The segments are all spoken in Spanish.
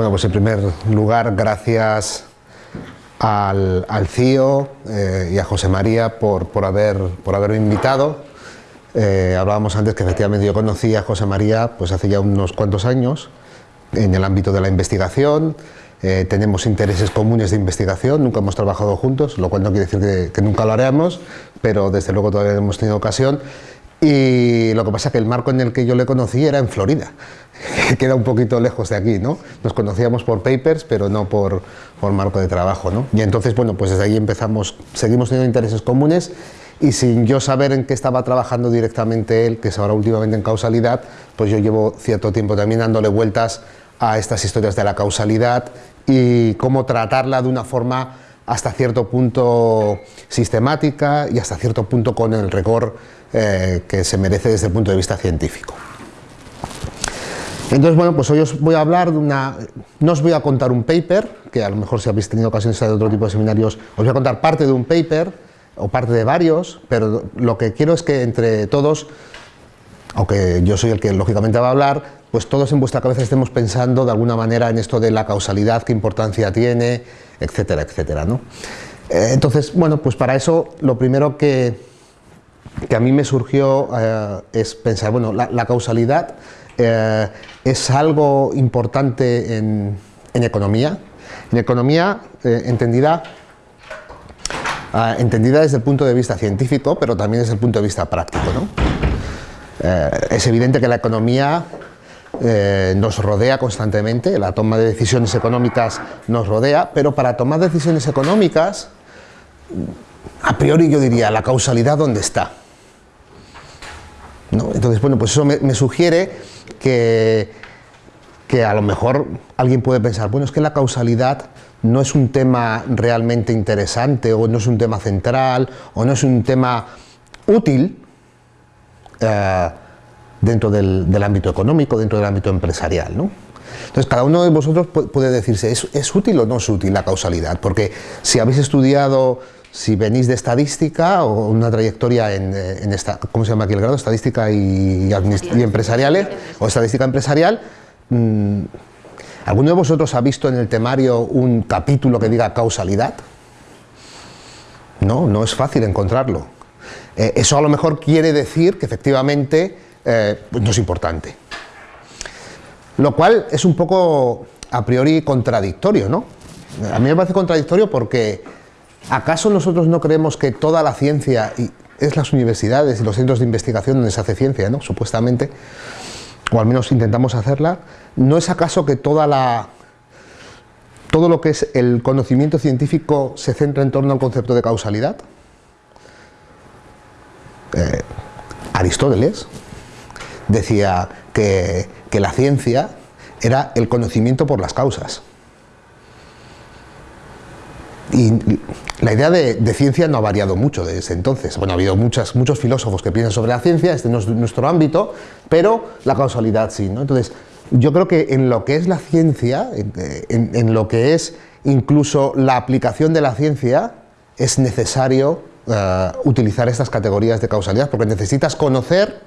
Bueno, pues en primer lugar, gracias al, al CIO eh, y a José María por, por, haber, por haberme invitado. Eh, hablábamos antes que efectivamente yo conocí a José María pues hace ya unos cuantos años en el ámbito de la investigación, eh, tenemos intereses comunes de investigación, nunca hemos trabajado juntos, lo cual no quiere decir que, que nunca lo haremos, pero desde luego todavía hemos tenido ocasión. Y lo que pasa es que el marco en el que yo le conocí era en Florida, que queda un poquito lejos de aquí, ¿no? Nos conocíamos por papers, pero no por, por marco de trabajo, ¿no? Y entonces, bueno, pues desde ahí empezamos, seguimos teniendo intereses comunes y sin yo saber en qué estaba trabajando directamente él, que es ahora últimamente en causalidad, pues yo llevo cierto tiempo también dándole vueltas a estas historias de la causalidad y cómo tratarla de una forma hasta cierto punto sistemática y hasta cierto punto con el rigor eh, que se merece desde el punto de vista científico. Entonces, bueno, pues hoy os voy a hablar de una... No os voy a contar un paper, que a lo mejor si habéis tenido ocasión de otro tipo de seminarios, os voy a contar parte de un paper, o parte de varios, pero lo que quiero es que entre todos, aunque yo soy el que lógicamente va a hablar, pues todos en vuestra cabeza estemos pensando de alguna manera en esto de la causalidad, qué importancia tiene, etcétera, etcétera. ¿no? Eh, entonces, bueno, pues para eso lo primero que, que a mí me surgió eh, es pensar, bueno, la causalidad eh, es algo importante en, economía, en economía eh, entendida, uh, entendida desde el punto de vista científico, pero también desde el punto de vista práctico. ¿no? Eh, es evidente que la economía nos rodea constantemente, la toma de decisiones económicas nos rodea, pero para tomar decisiones económicas, a priori yo diría, la causalidad dónde está. ¿No? Entonces, bueno, pues eso me sugiere que, que, a lo mejor alguien puede pensar, bueno, es que la causalidad no es un tema realmente interesante, o no es un tema central, o no es un tema útil eh, dentro del, del, ámbito económico, dentro del ámbito empresarial, ¿no? Entonces, cada uno de vosotros puede decirse, ¿es, ¿es útil o no es útil la causalidad? Porque si habéis estudiado si venís de estadística o una trayectoria en, esta, ¿cómo se llama aquí el grado? Estadística y, empresariales o estadística empresarial. Mmm, ¿Alguno de vosotros ha visto en el temario un capítulo que diga causalidad? No, no es fácil encontrarlo. Eh, eso a lo mejor quiere decir que efectivamente eh, pues no es importante. Lo cual es un poco a priori contradictorio, ¿no? A mí me parece contradictorio porque ¿Acaso nosotros no creemos que toda la ciencia, y es las universidades y los centros de investigación donde se hace ciencia, ¿no? supuestamente, o al menos intentamos hacerla, ¿no es acaso que toda la, todo lo que es el conocimiento científico se centra en torno al concepto de causalidad? Eh, Aristóteles decía que, que la ciencia era el conocimiento por las causas. Y la idea de, ciencia no ha variado mucho desde entonces. Bueno, ha habido muchas, muchos filósofos que piensan sobre la ciencia, este no es nuestro ámbito, pero la causalidad sí. ¿no? Entonces, yo creo que en lo que es la ciencia, en, lo que es incluso la aplicación de la ciencia, es necesario uh, utilizar estas categorías de causalidad, porque necesitas conocer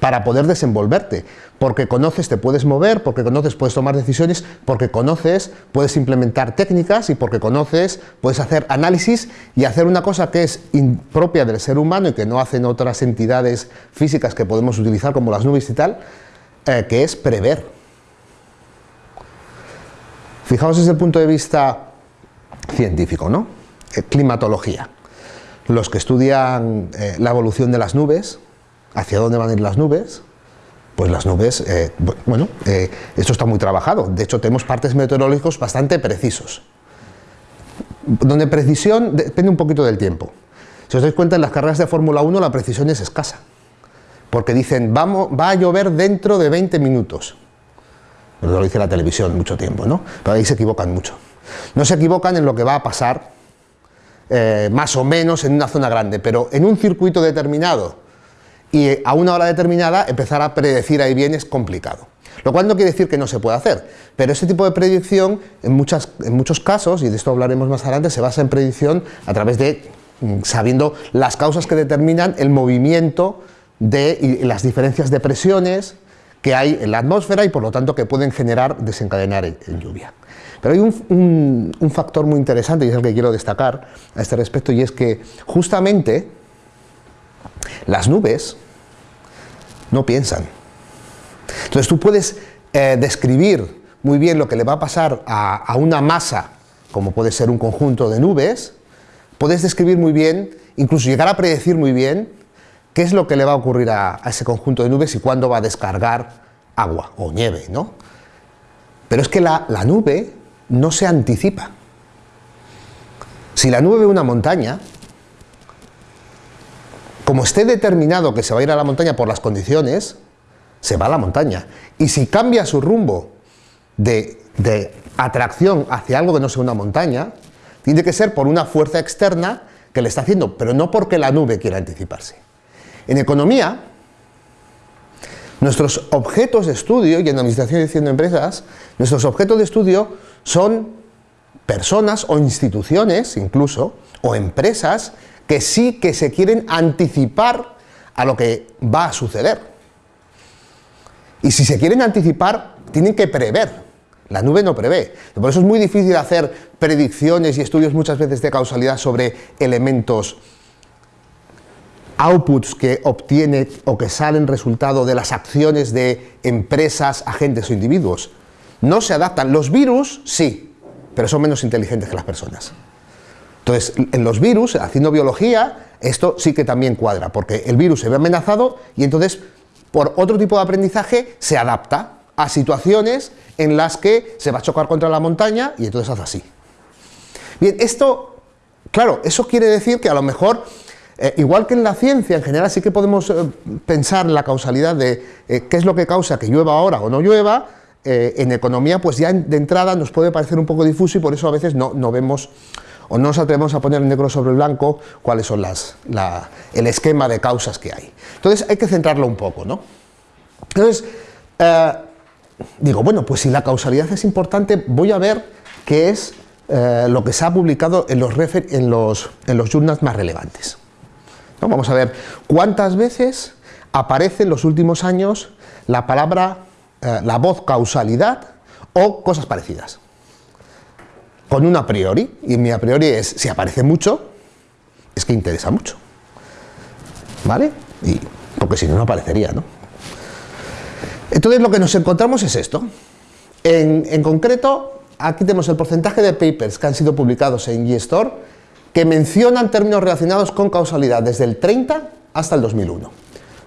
para poder desenvolverte, porque conoces te puedes mover, porque conoces puedes tomar decisiones, porque conoces puedes implementar técnicas y porque conoces puedes hacer análisis y hacer una cosa que es impropia del ser humano y que no hacen otras entidades físicas que podemos utilizar como las nubes y tal, eh, que es prever. Fijaos desde el punto de vista científico, ¿no? Eh, climatología. Los que estudian eh, la evolución de las nubes, hacia dónde van a ir las nubes, pues las nubes, eh, bueno, eh, esto está muy trabajado, de hecho tenemos partes meteorológicos bastante precisos, donde precisión depende un poquito del tiempo. Si os dais cuenta, en las carreras de Fórmula 1 la precisión es escasa, porque dicen, vamos, va a llover dentro de 20 minutos. Lo dice la televisión mucho tiempo, ¿no? Pero ahí se equivocan mucho. No se equivocan en lo que va a pasar, eh, más o menos en una zona grande, pero en un circuito determinado, y a una hora determinada empezar a predecir ahí bien es complicado. Lo cual no quiere decir que no se pueda hacer, pero ese tipo de predicción en, muchas, en muchos casos, y de esto hablaremos más adelante, se basa en predicción a través de mm, sabiendo las causas que determinan el movimiento de y las diferencias de presiones que hay en la atmósfera y por lo tanto que pueden generar, desencadenar en, lluvia. Pero hay un, un, factor muy interesante y es el que quiero destacar a este respecto y es que justamente las nubes no piensan. Entonces tú puedes eh, describir muy bien lo que le va a pasar a, una masa, como puede ser un conjunto de nubes, puedes describir muy bien, incluso llegar a predecir muy bien, qué es lo que le va a ocurrir a, ese conjunto de nubes y cuándo va a descargar agua o nieve, ¿no? Pero es que la, la nube no se anticipa. Si la nube ve una montaña, como esté determinado que se va a ir a la montaña por las condiciones, se va a la montaña. Y si cambia su rumbo de, atracción hacia algo que no sea una montaña, tiene que ser por una fuerza externa que le está haciendo, pero no porque la nube quiera anticiparse. En economía, nuestros objetos de estudio, y en administración y dirección de empresas, nuestros objetos de estudio son personas o instituciones, incluso, o empresas, que sí que se quieren anticipar a lo que va a suceder. Y si se quieren anticipar, tienen que prever. La nube no prevé. Por eso es muy difícil hacer predicciones y estudios muchas veces de causalidad sobre elementos outputs que obtiene o que salen resultado de las acciones de empresas, agentes o individuos. No se adaptan. Los virus sí, pero son menos inteligentes que las personas. Entonces, en los virus, haciendo biología, esto sí que también cuadra, porque el virus se ve amenazado y entonces, por otro tipo de aprendizaje, se adapta a situaciones en las que se va a chocar contra la montaña y entonces hace así. Bien, esto, claro, eso quiere decir que a lo mejor, eh, igual que en la ciencia en general, sí que podemos eh, pensar en la causalidad de eh, qué es lo que causa que llueva ahora o no llueva, en economía pues ya de entrada nos puede parecer un poco difuso y por eso a veces no, no vemos o no nos atrevemos a poner negro sobre blanco cuáles son las, el esquema de causas que hay. Entonces hay que centrarlo un poco, ¿no? Entonces, digo, bueno, pues si la causalidad es importante, voy a ver qué es eh, lo que se ha publicado en los, en los, en los journals más relevantes. Vamos a ver cuántas veces aparece en los últimos años la palabra, eh, la voz causalidad o cosas parecidas. Con un a priori, y mi a priori es, si aparece mucho, es que interesa mucho. ¿Vale? Y, porque si no, no aparecería, ¿no? Entonces lo que nos encontramos es esto. En, concreto, aquí tenemos el porcentaje de papers que han sido publicados en GeStore que mencionan términos relacionados con causalidad desde el 30 hasta el 2001.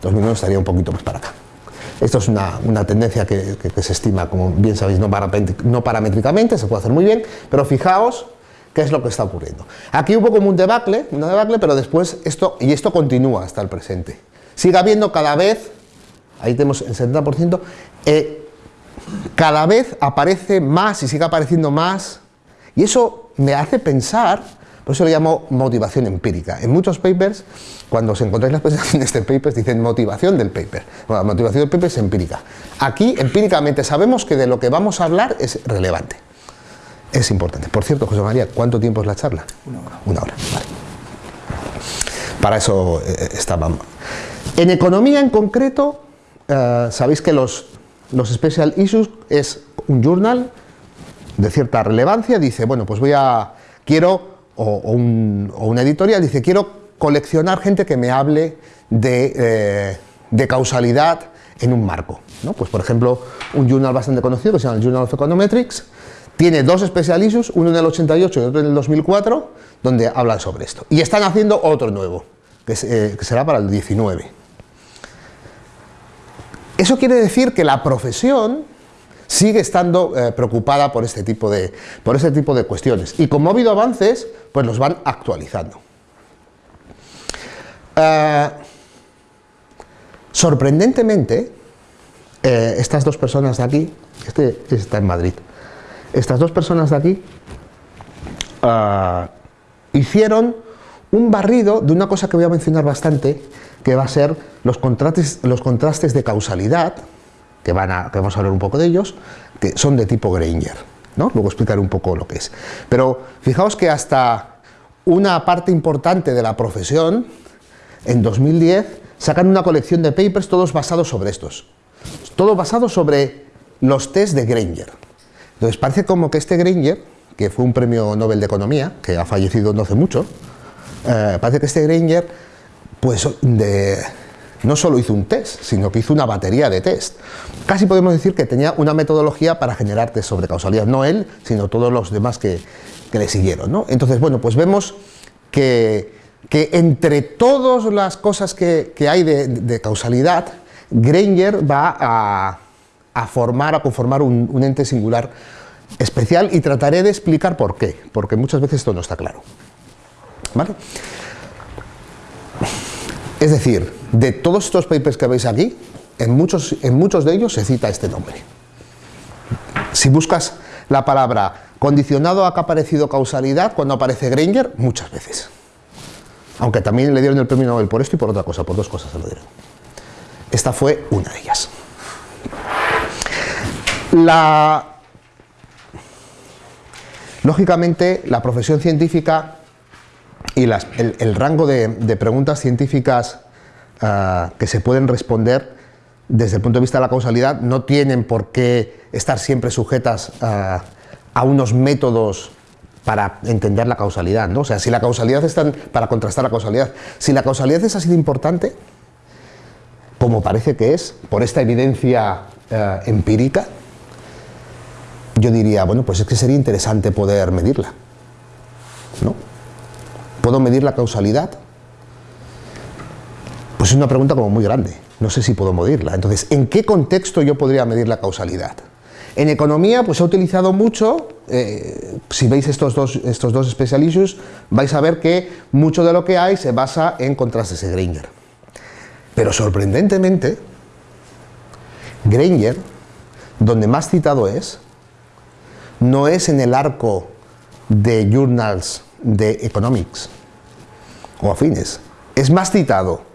2001 estaría un poquito más para acá. Esto es una, tendencia que, se estima, como bien sabéis, no, no paramétricamente, se puede hacer muy bien, pero fijaos qué es lo que está ocurriendo. Aquí hubo como un debacle, una debacle, pero después esto, y esto continúa hasta el presente. Sigue habiendo cada vez ahí tenemos el 70%, eh, cada vez aparece más y sigue apareciendo más, y eso me hace pensar, por eso lo llamo motivación empírica. En muchos papers, cuando os encontráis las presentaciones de papers, dicen motivación del paper. Bueno, la motivación del paper es empírica. Aquí, empíricamente, sabemos que de lo que vamos a hablar es relevante. Es importante. Por cierto, José María, ¿cuánto tiempo es la charla? Una hora. Una hora, vale. Para eso eh, estábamos. En economía en concreto, eh, sabéis que los, los special issues es un journal de cierta relevancia, dice, bueno, pues voy a, quiero, o, un, o una editorial dice, quiero coleccionar gente que me hable de, eh, de causalidad en un marco. ¿no? Pues por ejemplo, un journal bastante conocido que se llama el Journal of Econometrics, tiene dos special issues, uno en el 88 y otro en el 2004, donde hablan sobre esto. Y están haciendo otro nuevo, que, eh, que será para el 19. Eso quiere decir que la profesión sigue estando eh, preocupada por este, tipo de, por este tipo de cuestiones. Y como ha habido avances, pues los van actualizando. Eh, sorprendentemente, eh, estas dos personas de aquí, este está en Madrid, estas dos personas de aquí hicieron un barrido de una cosa que voy a mencionar bastante, que va a ser los contrastes, los contrastes de causalidad, que, van a, vamos a hablar un poco de ellos, que son de tipo Granger. ¿no? Luego explicaré un poco lo que es. Pero fijaos que hasta una parte importante de la profesión, en 2010, sacan una colección de papers todos basados sobre estos. todo basado sobre los test de Granger. Entonces parece como que este Granger, que fue un premio Nobel de Economía, que ha fallecido no hace mucho, eh, parece que este Granger, pues no solo hizo un test, sino que hizo una batería de test. Casi podemos decir que tenía una metodología para generar test sobre causalidad, no él, sino todos los demás que, le siguieron. Entonces, bueno, pues vemos que, entre todas las cosas que, hay de, causalidad, Granger va a, formar, a conformar un, ente singular especial y trataré de explicar por qué, porque muchas veces esto no está claro. ¿Vale? Es decir, de todos estos papers que veis aquí, en muchos, en muchos de ellos se cita este nombre. Si buscas la palabra condicionado a que ha aparecido causalidad, cuando aparece Granger, muchas veces. Aunque también le dieron el premio Nobel por esto y por otra cosa, por dos cosas se lo dieron. Esta fue una de ellas. La... Lógicamente, la profesión científica y el, rango de, preguntas científicas ah, que se pueden responder desde el punto de vista de la causalidad no tienen por qué estar siempre sujetas a unos métodos para entender la causalidad, ¿no? O sea, si la causalidad está para contrastar la causalidad, si la causalidad es así de importante, como parece que es, por esta evidencia eh, empírica, yo diría, bueno, pues es que sería interesante poder medirla, ¿no? ¿Puedo medir la causalidad? Pues es una pregunta como muy grande, no sé si puedo medirla. Entonces, ¿en qué contexto yo podría medir la causalidad? En economía, pues ha utilizado mucho, eh, si veis estos dos, estos dos special issues, vais a ver que mucho de lo que hay se basa en contrastes de Granger. Pero sorprendentemente, Granger, donde más citado es, no es en el arco de journals de economics o afines, es más citado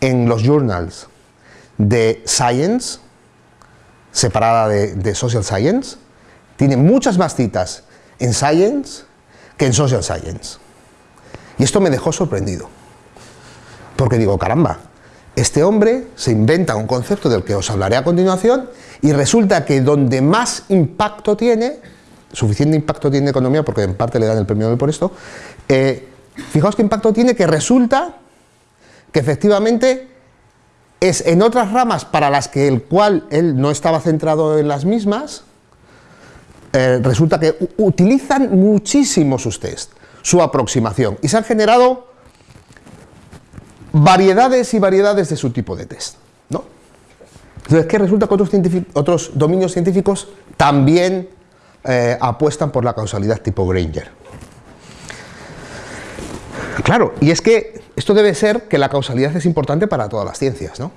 en los journals de science, separada de, social science, tiene muchas más citas en science que en social science. Y esto me dejó sorprendido, porque digo, caramba, este hombre se inventa un concepto del que os hablaré a continuación y resulta que donde más impacto tiene, suficiente impacto tiene economía, porque en parte le dan el premio Nobel por esto, eh, fijaos qué impacto tiene que resulta que efectivamente es en otras ramas para las que el cual él no estaba centrado en las mismas, eh, resulta que utilizan muchísimo sus test, su aproximación, y se han generado variedades y variedades de su tipo de test. ¿no? Entonces, ¿qué resulta que otros, otros dominios científicos también eh, apuestan por la causalidad tipo Granger? Claro, y es que esto debe ser que la causalidad es importante para todas las ciencias, ¿no?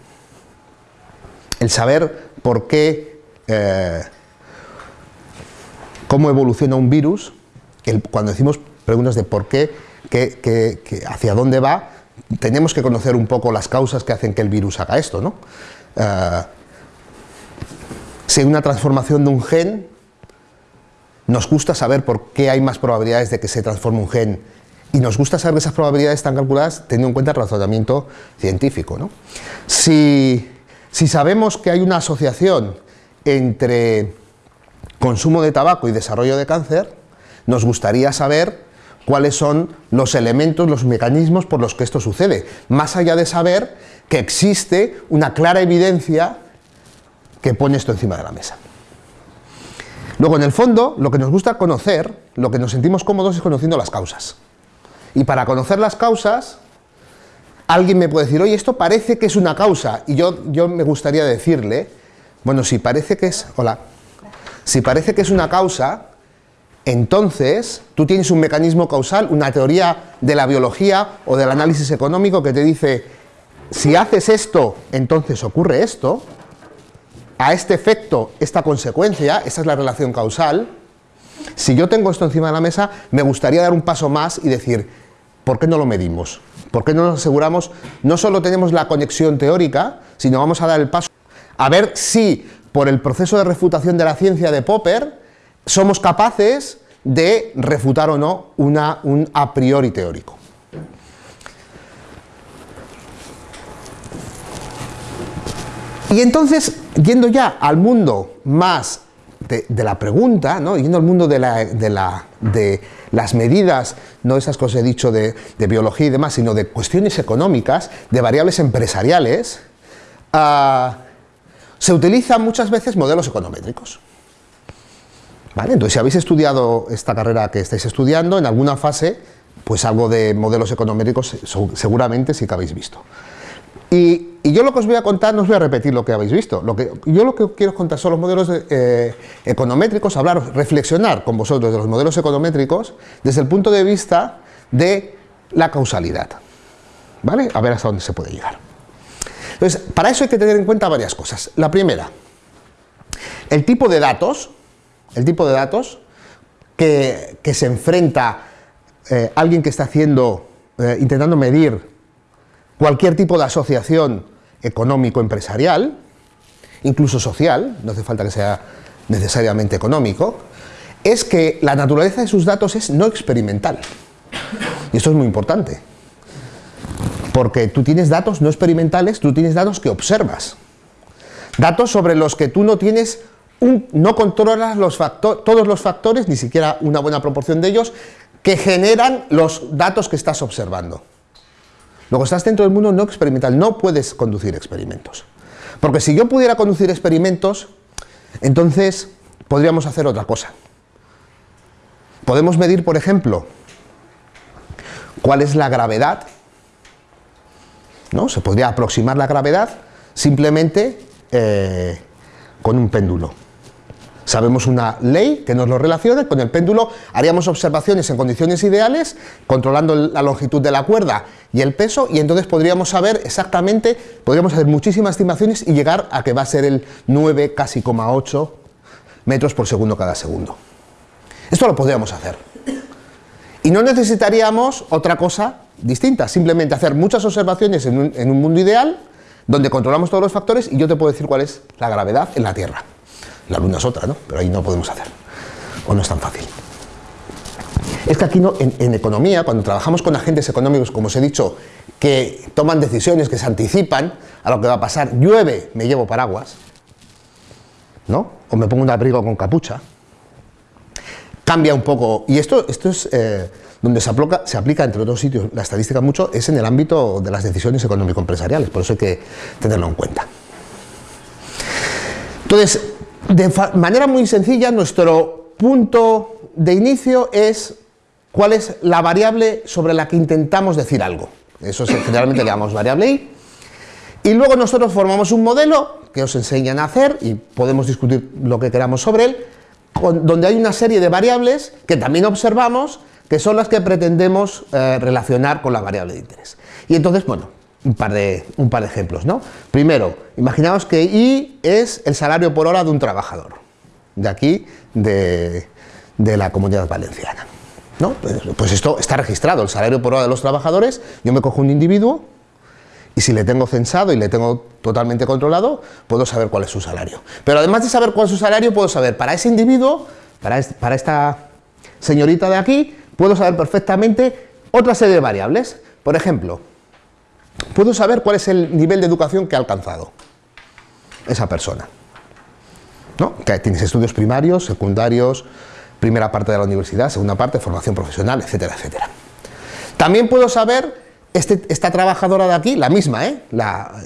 El saber por qué, eh, cómo evoluciona un virus, cuando decimos preguntas de por qué, hacia dónde va, tenemos que conocer un poco las causas que hacen que el virus haga esto, ¿no? Eh, si una transformación de un gen, nos gusta saber por qué hay más probabilidades de que se transforme un gen y nos gusta saber que esas probabilidades están calculadas teniendo en cuenta el razonamiento científico. ¿no? Si, si sabemos que hay una asociación entre consumo de tabaco y desarrollo de cáncer, nos gustaría saber cuáles son los elementos, los mecanismos por los que esto sucede, más allá de saber que existe una clara evidencia que pone esto encima de la mesa. Luego, en el fondo, lo que nos gusta conocer, lo que nos sentimos cómodos es conociendo las causas. Y para conocer las causas, alguien me puede decir, oye, esto parece que es una causa, y yo, yo me gustaría decirle, bueno, si parece que es, hola, si parece que es una causa, entonces tú tienes un mecanismo causal, una teoría de la biología o del análisis económico que te dice, si haces esto, entonces ocurre esto, a este efecto, esta consecuencia, esta es la relación causal, si yo tengo esto encima de la mesa, me gustaría dar un paso más y decir, ¿Por qué no lo medimos? ¿Por qué no nos aseguramos? No solo tenemos la conexión teórica, sino vamos a dar el paso a ver si por el proceso de refutación de la ciencia de Popper somos capaces de refutar o no una, un a priori teórico. Y entonces, yendo ya al mundo más de, la pregunta, ¿no? yendo al mundo de, las medidas, no esas cosas he dicho de, biología y demás, sino de cuestiones económicas, de variables empresariales, ah, se utilizan muchas veces modelos econométricos. ¿Vale? Entonces, si habéis estudiado esta carrera que estáis estudiando, en alguna fase, pues algo de modelos econométricos seguramente sí que habéis visto. Y, yo lo que os voy a contar, no os voy a repetir lo que habéis visto, lo que, yo lo que quiero contar son los modelos eh, econométricos, hablar, reflexionar con vosotros de los modelos econométricos desde el punto de vista de la causalidad. ¿Vale? A ver hasta dónde se puede llegar. Entonces, para eso hay que tener en cuenta varias cosas. La primera, el tipo de datos, el tipo de datos que, se enfrenta eh, alguien que está haciendo, eh, intentando medir cualquier tipo de asociación económico-empresarial, incluso social, no hace falta que sea necesariamente económico, es que la naturaleza de sus datos es no experimental. Y esto es muy importante. Porque tú tienes datos no experimentales, tú tienes datos que observas. Datos sobre los que tú no tienes, un, no controlas los todos los factores, ni siquiera una buena proporción de ellos, que generan los datos que estás observando. Luego estás dentro del mundo no experimental, no puedes conducir experimentos. Porque si yo pudiera conducir experimentos, entonces podríamos hacer otra cosa. Podemos medir, por ejemplo, cuál es la gravedad, ¿no? Se podría aproximar la gravedad simplemente eh, con un péndulo. Sabemos una ley que nos lo relaciona, con el péndulo haríamos observaciones en condiciones ideales, controlando la longitud de la cuerda y el peso, y entonces podríamos saber exactamente, podríamos hacer muchísimas estimaciones y llegar a que va a ser el 9, casi 8 metros por segundo cada segundo. Esto lo podríamos hacer. Y no necesitaríamos otra cosa distinta, simplemente hacer muchas observaciones en un, en un mundo ideal, donde controlamos todos los factores y yo te puedo decir cuál es la gravedad en la Tierra. La luna es otra, ¿no? Pero ahí no podemos hacer. O no es tan fácil. Es que aquí no, en, economía, cuando trabajamos con agentes económicos, como os he dicho, que toman decisiones, que se anticipan a lo que va a pasar, llueve, me llevo paraguas, ¿no? O me pongo un abrigo con capucha. Cambia un poco, y esto, esto es eh, donde se aplica, se aplica, entre otros sitios, la estadística mucho, es en el ámbito de las decisiones económico-empresariales, por eso hay que tenerlo en cuenta. Entonces, de manera muy sencilla, nuestro punto de inicio es cuál es la variable sobre la que intentamos decir algo. Eso es, generalmente llamamos variable i. Y luego nosotros formamos un modelo que os enseñan a hacer y podemos discutir lo que queramos sobre él, donde hay una serie de variables que también observamos que son las que pretendemos eh, relacionar con la variable de interés. Y entonces, bueno, un par de, un par de ejemplos. ¿no? Primero, imaginaos que I es el salario por hora de un trabajador, de aquí, de, la comunidad valenciana. ¿no? Pues, pues esto está registrado, el salario por hora de los trabajadores, yo me cojo un individuo y si le tengo censado y le tengo totalmente controlado, puedo saber cuál es su salario. Pero además de saber cuál es su salario, puedo saber para ese individuo, para, para esta señorita de aquí, puedo saber perfectamente otra serie de variables. Por ejemplo, puedo saber cuál es el nivel de educación que ha alcanzado esa persona. ¿No? Que tienes estudios primarios, secundarios, primera parte de la universidad, segunda parte, formación profesional, etcétera, etcétera. También puedo saber este, esta trabajadora de aquí, la misma, ¿eh?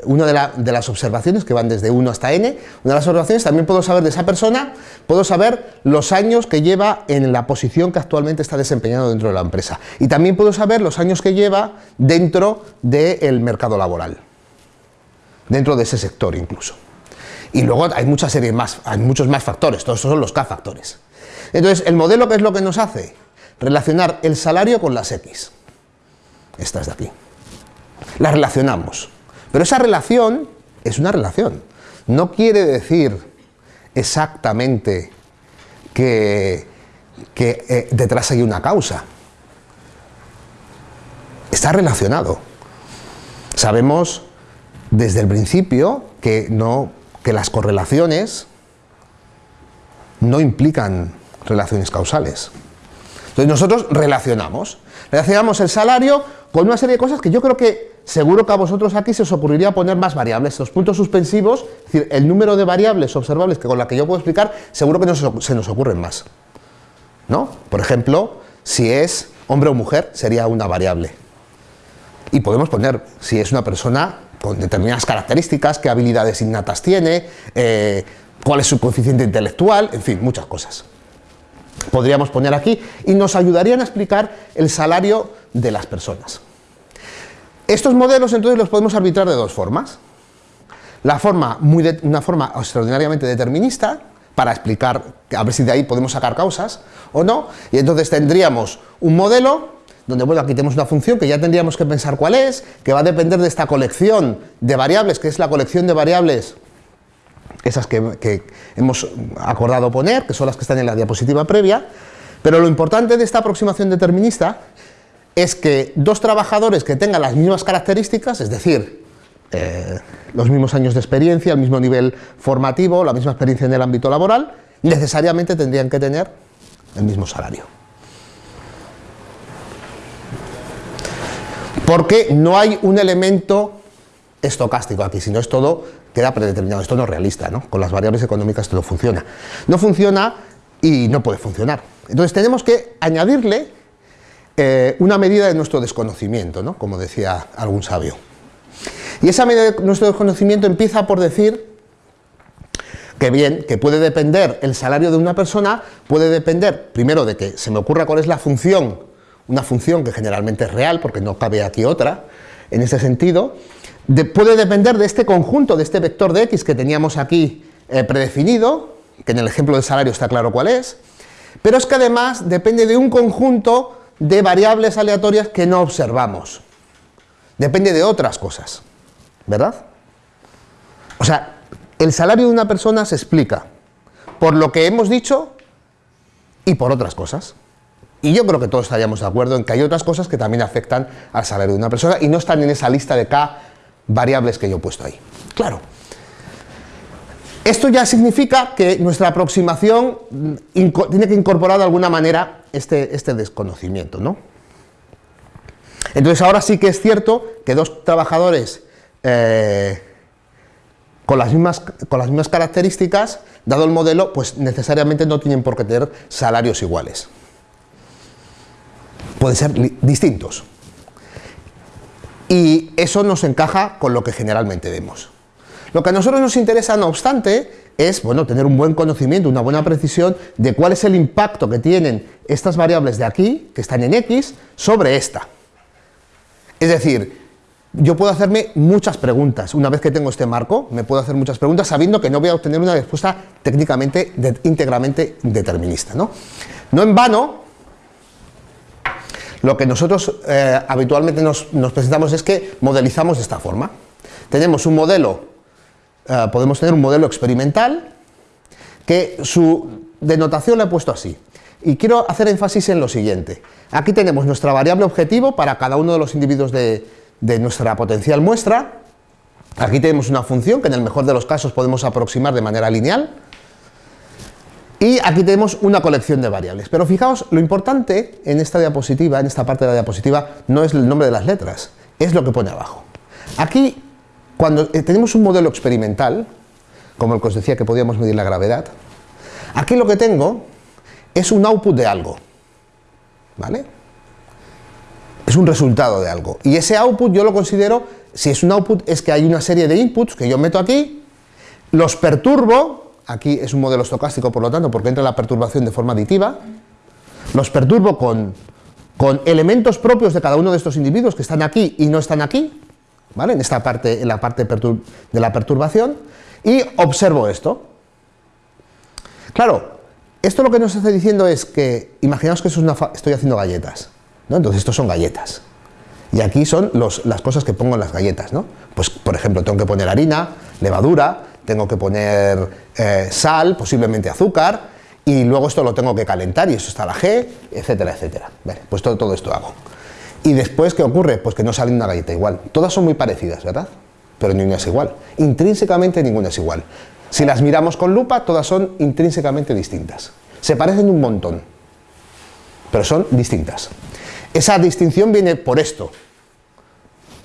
una de, las observaciones que van desde 1 hasta n, una de las observaciones también puedo saber de esa persona, puedo saber los años que lleva en la posición que actualmente está desempeñando dentro de la empresa. Y también puedo saber los años que lleva dentro del mercado laboral, dentro de ese sector incluso. Y luego hay muchas series más, hay muchos más factores, todos esos son los K-factores. Entonces, el modelo, ¿qué es lo que nos hace? Relacionar el salario con las X estas de aquí. Las relacionamos. Pero esa relación es una relación. No quiere decir exactamente que, eh, detrás hay una causa. Está relacionado. Sabemos desde el principio que, no, que las correlaciones no implican relaciones causales. Entonces nosotros relacionamos. Relacionamos el salario con una serie de cosas que yo creo que seguro que a vosotros aquí se os ocurriría poner más variables. Los puntos suspensivos, es decir, el número de variables observables que con la que yo puedo explicar, seguro que se nos ocurren más. ¿No? Por ejemplo, si es hombre o mujer, sería una variable. Y podemos poner si es una persona con determinadas características, qué habilidades innatas tiene, eh, cuál es su coeficiente intelectual, en fin, muchas cosas. Podríamos poner aquí y nos ayudarían a explicar el salario de las personas. Estos modelos entonces los podemos arbitrar de dos formas. La forma muy una forma extraordinariamente determinista, para explicar, a ver si de ahí podemos sacar causas o no, y entonces tendríamos un modelo donde, bueno, aquí tenemos una función que ya tendríamos que pensar cuál es, que va a depender de esta colección de variables, que es la colección de variables, esas que, hemos acordado poner, que son las que están en la diapositiva previa, pero lo importante de esta aproximación determinista es que dos trabajadores que tengan las mismas características, es decir, eh, los mismos años de experiencia, el mismo nivel formativo, la misma experiencia en el ámbito laboral, necesariamente tendrían que tener el mismo salario. porque no hay un elemento estocástico aquí, sino es todo, queda predeterminado, esto no es realista, ¿no? con las variables económicas esto no funciona. No funciona y no puede funcionar. Entonces tenemos que añadirle eh, una medida de nuestro desconocimiento, ¿no? como decía algún sabio. Y esa medida de nuestro desconocimiento empieza por decir que bien, que puede depender el salario de una persona, puede depender primero de que se me ocurra cuál es la función una función que generalmente es real, porque no cabe aquí otra, en ese sentido, puede depender de este conjunto, de este vector de x que teníamos aquí eh, predefinido, que en el ejemplo del salario está claro cuál es, pero es que además depende de un conjunto de variables aleatorias que no observamos. Depende de otras cosas, ¿verdad? O sea, el salario de una persona se explica por lo que hemos dicho y por otras cosas. Y yo creo que todos estaríamos de acuerdo en que hay otras cosas que también afectan al salario de una persona y no están en esa lista de K variables que yo he puesto ahí. Claro. Esto ya significa que nuestra aproximación tiene que incorporar de alguna manera este, este desconocimiento, ¿no? Entonces ahora sí que es cierto que dos trabajadores eh, con, las mismas, con las mismas características, dado el modelo, pues necesariamente no tienen por qué tener salarios iguales pueden ser distintos. Y eso nos encaja con lo que generalmente vemos. Lo que a nosotros nos interesa, no obstante, es bueno, tener un buen conocimiento, una buena precisión de cuál es el impacto que tienen estas variables de aquí, que están en X, sobre esta. Es decir, yo puedo hacerme muchas preguntas. Una vez que tengo este marco, me puedo hacer muchas preguntas sabiendo que no voy a obtener una respuesta técnicamente, íntegramente determinista. ¿no? no en vano, lo que nosotros eh, habitualmente nos, presentamos es que modelizamos de esta forma. Tenemos un modelo, eh, podemos tener un modelo experimental, que su denotación la he puesto así. Y quiero hacer énfasis en lo siguiente. Aquí tenemos nuestra variable objetivo para cada uno de los individuos de, de nuestra potencial muestra. Aquí tenemos una función que en el mejor de los casos podemos aproximar de manera lineal. Y aquí tenemos una colección de variables. Pero fijaos, lo importante en esta diapositiva, en esta parte de la diapositiva, no es el nombre de las letras, es lo que pone abajo. Aquí, cuando eh, tenemos un modelo experimental, como el que os decía que podíamos medir la gravedad, aquí lo que tengo es un output de algo, ¿vale? Es un resultado de algo. Y ese output yo lo considero, si es un output, es que hay una serie de inputs que yo meto aquí, los perturbo, aquí es un modelo estocástico por lo tanto porque entra la perturbación de forma aditiva, los perturbo con, con elementos propios de cada uno de estos individuos que están aquí y no están aquí, ¿vale? en esta parte, en la parte de la perturbación, y observo esto. Claro, esto lo que nos está diciendo es que, imaginaos que es una estoy haciendo galletas, ¿no? entonces estos son galletas, y aquí son las cosas que pongo en las galletas, ¿no? Pues, por ejemplo, tengo que poner harina, levadura, tengo que poner eh, sal, posiblemente azúcar, y luego esto lo tengo que calentar, y eso está la G, etcétera, etcétera. pues todo, todo esto hago. Y después, ¿qué ocurre? Pues que no sale una galleta igual. Todas son muy parecidas, ¿verdad? Pero ninguna es igual. Intrínsecamente ninguna es igual. Si las miramos con lupa, todas son intrínsecamente distintas. Se parecen un montón, pero son distintas. Esa distinción viene por esto,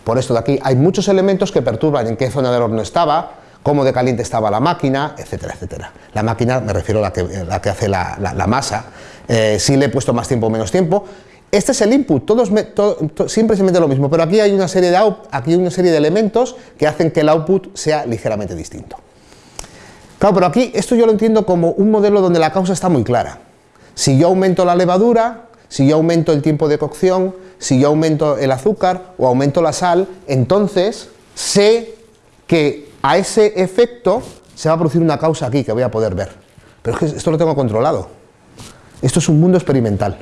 por esto de aquí. Hay muchos elementos que perturban en qué zona del horno estaba, cómo de caliente estaba la máquina, etcétera, etcétera. La máquina, me refiero a la que, hace la, masa, eh, si le he puesto más tiempo o menos tiempo. Este es el input, todos siempre se mete lo mismo, pero aquí hay, una serie de aquí hay una serie de elementos que hacen que el output sea ligeramente distinto. Claro, pero aquí esto yo lo entiendo como un modelo donde la causa está muy clara. Si yo aumento la levadura, si yo aumento el tiempo de cocción, si yo aumento el azúcar o aumento la sal, entonces sé que a ese efecto se va a producir una causa aquí que voy a poder ver. Pero es que esto lo tengo controlado. Esto es un mundo experimental.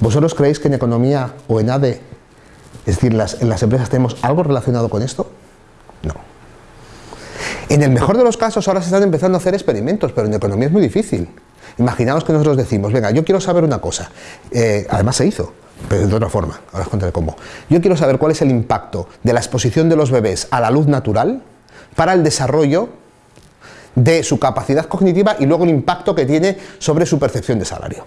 ¿Vosotros creéis que en economía o en ADE, es decir, en las empresas tenemos algo relacionado con esto? No. En el mejor de los casos ahora se están empezando a hacer experimentos, pero en economía es muy difícil. Imaginaos que nosotros decimos, venga, yo quiero saber una cosa. Eh, además se hizo, pero de otra forma, ahora os contaré cómo. Yo quiero saber cuál es el impacto de la exposición de los bebés a la luz natural para el desarrollo de su capacidad cognitiva y luego el impacto que tiene sobre su percepción de salario.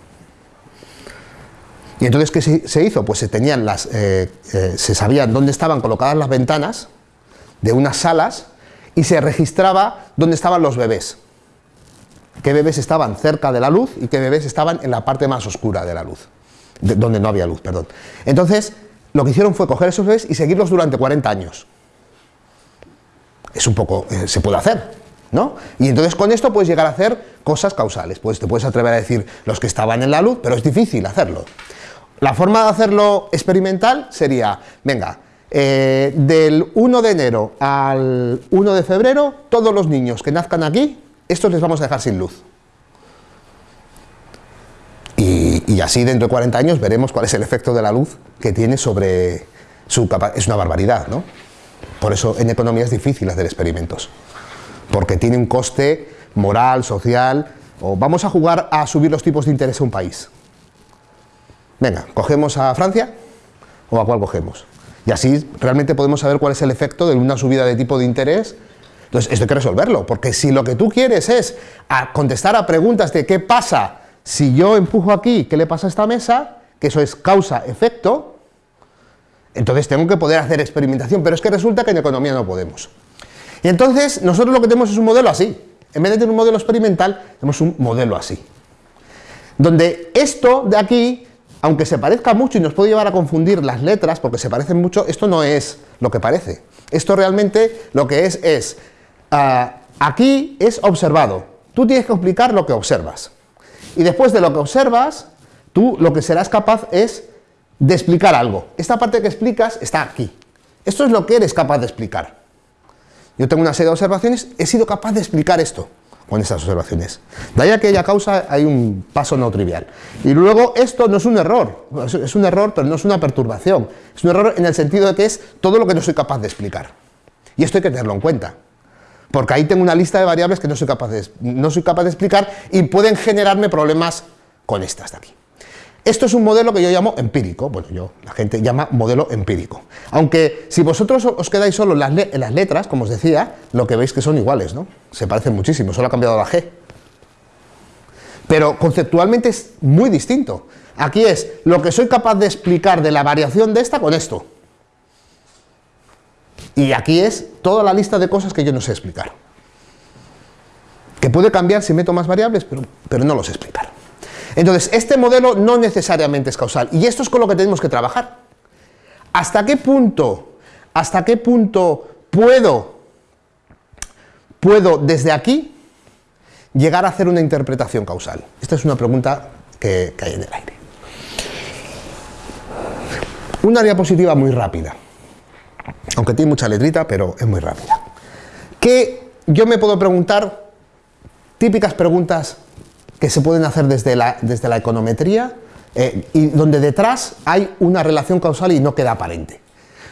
Y entonces, ¿qué se hizo? Pues se tenían las, eh, eh, se sabían dónde estaban colocadas las ventanas de unas salas y se registraba dónde estaban los bebés. Qué bebés estaban cerca de la luz y qué bebés estaban en la parte más oscura de la luz donde no había luz, perdón. Entonces, lo que hicieron fue coger esos bebés y seguirlos durante 40 años. Es un poco, eh, se puede hacer, ¿no? Y entonces con esto puedes llegar a hacer cosas causales, pues te puedes atrever a decir los que estaban en la luz, pero es difícil hacerlo. La forma de hacerlo experimental sería, venga, eh, del 1 de enero al 1 de febrero, todos los niños que nazcan aquí, estos les vamos a dejar sin luz. Y, así dentro de 40 años veremos cuál es el efecto de la luz que tiene sobre su capacidad. Es una barbaridad, ¿no? Por eso en economía es difícil hacer experimentos, porque tiene un coste moral, social, o vamos a jugar a subir los tipos de interés a un país. Venga, ¿cogemos a Francia o a cuál cogemos? Y así realmente podemos saber cuál es el efecto de una subida de tipo de interés. Entonces, esto hay que resolverlo, porque si lo que tú quieres es contestar a preguntas de qué pasa si yo empujo aquí, ¿qué le pasa a esta mesa? Que eso es causa-efecto, entonces tengo que poder hacer experimentación, pero es que resulta que en economía no podemos. Y entonces nosotros lo que tenemos es un modelo así. En vez de tener un modelo experimental, tenemos un modelo así. Donde esto de aquí, aunque se parezca mucho y nos puede llevar a confundir las letras, porque se parecen mucho, esto no es lo que parece. Esto realmente lo que es es, ah, aquí es observado. Tú tienes que explicar lo que observas. Y después de lo que observas, tú lo que serás capaz es de explicar algo. Esta parte que explicas está aquí. Esto es lo que eres capaz de explicar. Yo tengo una serie de observaciones, he sido capaz de explicar esto con estas observaciones. De ahí a aquella causa hay un paso no trivial. Y luego esto no es un error, es un error pero no es una perturbación. Es un error en el sentido de que es todo lo que no soy capaz de explicar. Y esto hay que tenerlo en cuenta porque ahí tengo una lista de variables que no soy capaz de, no soy capaz de explicar y pueden generarme problemas con estas de aquí. Esto es un modelo que yo llamo empírico, bueno, yo, la gente llama modelo empírico. Aunque si vosotros os quedáis solo en las, en las letras, como os decía, lo que veis que son iguales, ¿no? Se parecen muchísimo, solo ha cambiado la G. Pero conceptualmente es muy distinto. Aquí es lo que soy capaz de explicar de la variación de esta con esto. Y aquí es toda la lista de cosas que yo no sé explicar. Que puede cambiar si meto más variables, pero, pero no lo sé explicar. Entonces, este modelo no necesariamente es causal. Y esto es con lo que tenemos que trabajar. ¿Hasta qué punto, hasta qué punto puedo, puedo desde aquí llegar a hacer una interpretación causal? Esta es una pregunta que, que hay en el aire. Una diapositiva muy rápida aunque tiene mucha letrita, pero es muy rápida. ¿Qué yo me puedo preguntar? Típicas preguntas que se pueden hacer desde la, desde la econometría eh, y donde detrás hay una relación causal y no queda aparente.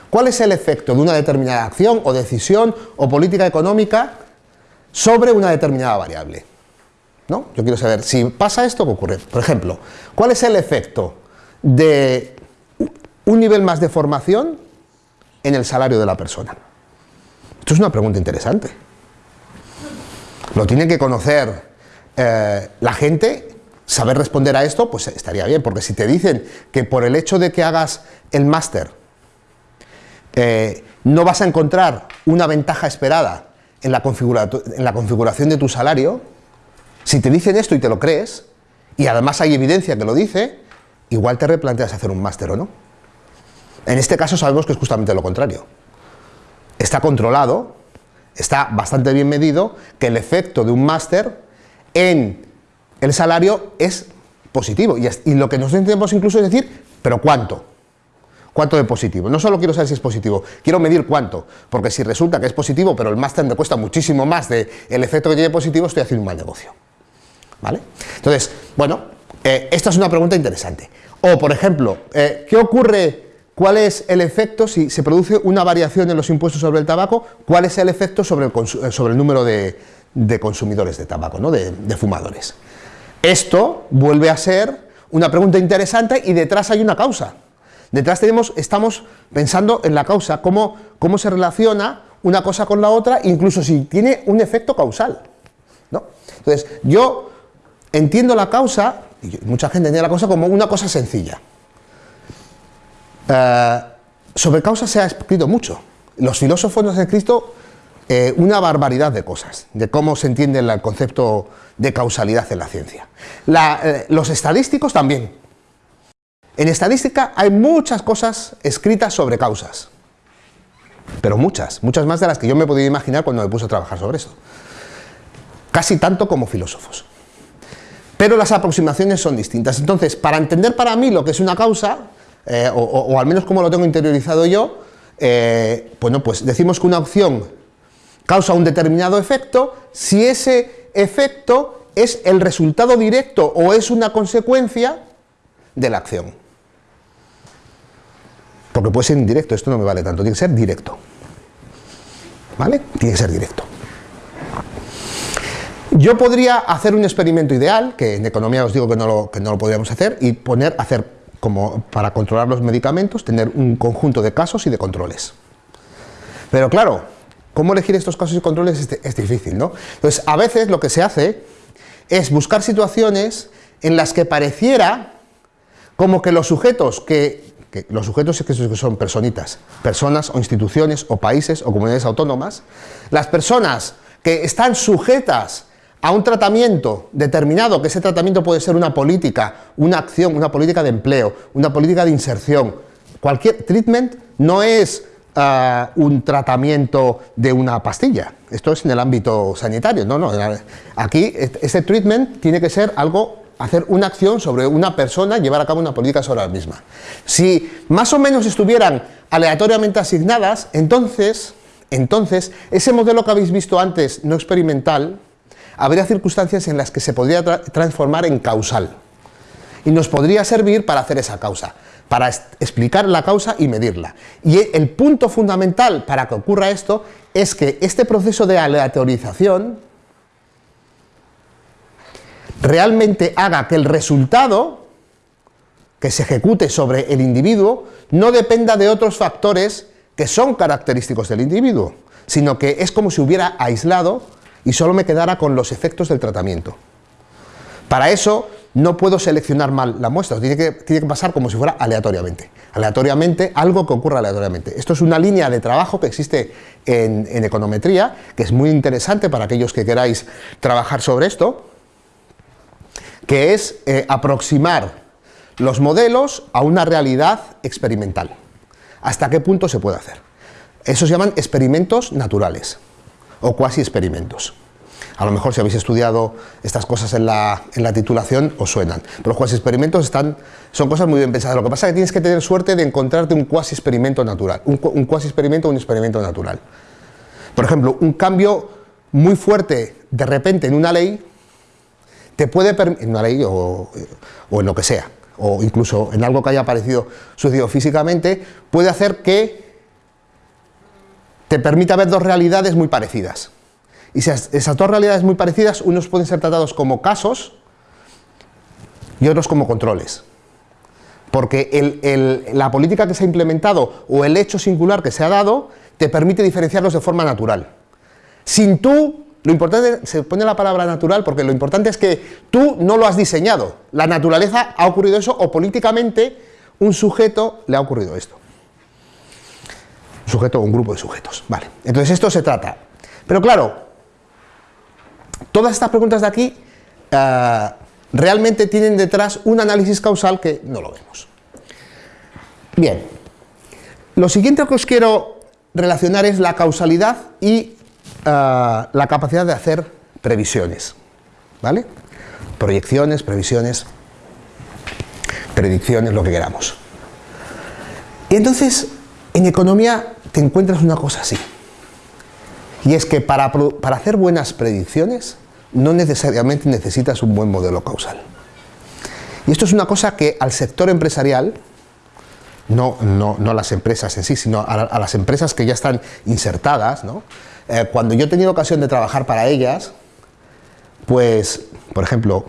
¿Cuál es el efecto de una determinada acción o decisión o política económica sobre una determinada variable? ¿No? Yo quiero saber, si pasa esto, ¿qué ocurre? Por ejemplo, ¿cuál es el efecto de un nivel más de formación en el salario de la persona? Esto es una pregunta interesante. Lo tiene que conocer eh, la gente saber responder a esto, pues estaría bien, porque si te dicen que por el hecho de que hagas el máster eh, no vas a encontrar una ventaja esperada en la, en la configuración de tu salario, si te dicen esto y te lo crees, y además hay evidencia que lo dice, igual te replanteas hacer un máster o no. En este caso sabemos que es justamente lo contrario. Está controlado, está bastante bien medido, que el efecto de un máster en el salario es positivo. Y, lo que nosotros intentamos incluso es decir, ¿pero cuánto? ¿Cuánto de positivo? No solo quiero saber si es positivo, quiero medir cuánto, porque si resulta que es positivo, pero el máster me cuesta muchísimo más del el efecto que tiene positivo, estoy haciendo un mal negocio. ¿Vale? Entonces, bueno, eh, esta es una pregunta interesante. O, por ejemplo, eh, ¿qué ocurre, cuál es el efecto si se produce una variación en los impuestos sobre el tabaco, cuál es el efecto sobre el, eh, número de, consumidores de tabaco, ¿no? de, fumadores? Esto vuelve a ser una pregunta interesante y detrás hay una causa. Detrás tenemos, estamos pensando en la causa, cómo, cómo se relaciona una cosa con la otra, incluso si tiene un efecto causal. ¿no? Entonces, yo entiendo la causa, y mucha gente entiende la causa como una cosa sencilla. Eh, sobre causa se ha escrito mucho. Los filósofos nos han escrito eh, una barbaridad de cosas, de cómo se entiende el concepto de causalidad en la ciencia. Eh, los estadísticos también. En estadística hay muchas cosas escritas sobre causas, pero muchas, muchas más de las que yo me podía imaginar cuando me puse a trabajar sobre eso. Casi tanto como filósofos pero las aproximaciones son distintas. Entonces, para entender para mí lo que es una causa, eh, o, al menos como lo tengo interiorizado yo, eh, bueno, pues decimos que una opción causa un determinado efecto si ese efecto es el resultado directo o es una consecuencia de la acción. Porque puede ser indirecto, esto no me vale tanto, tiene que ser directo. ¿Vale? Tiene que ser directo. Yo podría hacer un experimento ideal, que en economía os digo que no lo, que no lo podríamos hacer, y poner, hacer como para controlar los medicamentos, tener un conjunto de casos y de controles. Pero claro, ¿cómo elegir estos casos y controles? Es, difícil, ¿no? Entonces, a veces lo que se hace es buscar situaciones en las que pareciera como que los sujetos que, que los sujetos que son personitas, personas o instituciones o países o comunidades autónomas, las personas que están sujetas a un tratamiento determinado, que ese tratamiento puede ser una política, una acción, una política de empleo, una política de inserción. Cualquier treatment no es ah, un tratamiento de una pastilla, esto es en el ámbito sanitario, no, no, aquí ese treatment tiene que ser algo, hacer una acción sobre una persona, llevar a cabo una política sobre la misma. Si más o menos estuvieran aleatoriamente asignadas, entonces, entonces ese modelo que habéis visto antes, no experimental, habría circunstancias en las que se podría transformar en causal y nos podría servir para hacer esa causa, para explicar la causa y medirla. Y el punto fundamental para que ocurra esto es que este proceso de aleatorización realmente haga que el resultado que se ejecute sobre el individuo no dependa de otros factores que son característicos del individuo, sino que es como si hubiera aislado y solo me quedara con los efectos del tratamiento. Para eso no puedo seleccionar mal la muestra, tiene que, que pasar como si fuera aleatoriamente. Aleatoriamente, algo que ocurra aleatoriamente. Esto es una línea de trabajo que existe en, econometría, que es muy interesante para aquellos que queráis trabajar sobre esto, que es eh, aproximar los modelos a una realidad experimental. ¿Hasta qué punto se puede hacer? Eso se llaman experimentos naturales o cuasi experimentos. A lo mejor si habéis estudiado estas cosas en la, titulación os suenan, pero los cuasi experimentos están, son cosas muy bien pensadas. Lo que pasa es que tienes que tener suerte de encontrarte un cuasi experimento natural, un, cuasi experimento o un experimento natural. Por ejemplo, un cambio muy fuerte de repente en una ley te puede en una ley o, o en lo que sea, o incluso en algo que haya aparecido sucedido físicamente, puede hacer que te permite ver dos realidades muy parecidas. Y si esas dos realidades muy parecidas, unos pueden ser tratados como casos y otros como controles. Porque la política que se ha implementado o el hecho singular que se ha dado te permite diferenciarlos de forma natural. Sin tú lo importante, se pone la palabra natural porque lo importante es que tú no lo has diseñado. La naturaleza ha ocurrido eso o políticamente un sujeto le ha ocurrido esto. Sujeto o un grupo de sujetos. Vale, entonces esto se trata. Pero claro, todas estas preguntas de aquí eh, realmente tienen detrás un análisis causal que no lo vemos. Bien, lo siguiente que os quiero relacionar es la causalidad y uh, la capacidad de hacer previsiones, ¿vale? Proyecciones, previsiones, predicciones, lo que queramos. Y entonces, en economía te encuentras una cosa así, y es que para, para hacer buenas predicciones no necesariamente necesitas un buen modelo causal. Y esto es una cosa que al sector empresarial no, no, no las empresas en sí, sino a, las empresas que ya están insertadas, ¿no? Eh, cuando yo he tenido ocasión de trabajar para ellas, pues, por ejemplo,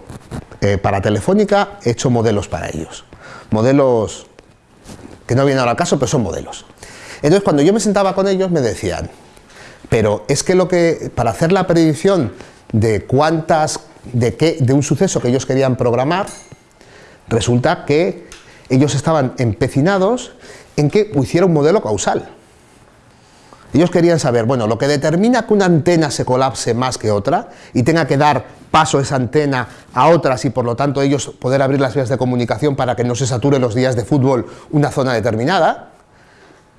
eh, para Telefónica he hecho modelos para ellos. Modelos que no vienen ahora al caso, pero son modelos. Entonces, cuando yo me sentaba con ellos, me decían, pero es que lo que, para hacer la predicción de cuántas, de qué, de un suceso que ellos querían programar, resulta que ellos estaban empecinados en que hiciera un modelo causal. Ellos querían saber, bueno, lo que determina que una antena se colapse más que otra y tenga que dar paso esa antena a otras y por lo tanto ellos poder abrir las vías de comunicación para que no se sature los días de fútbol una zona determinada,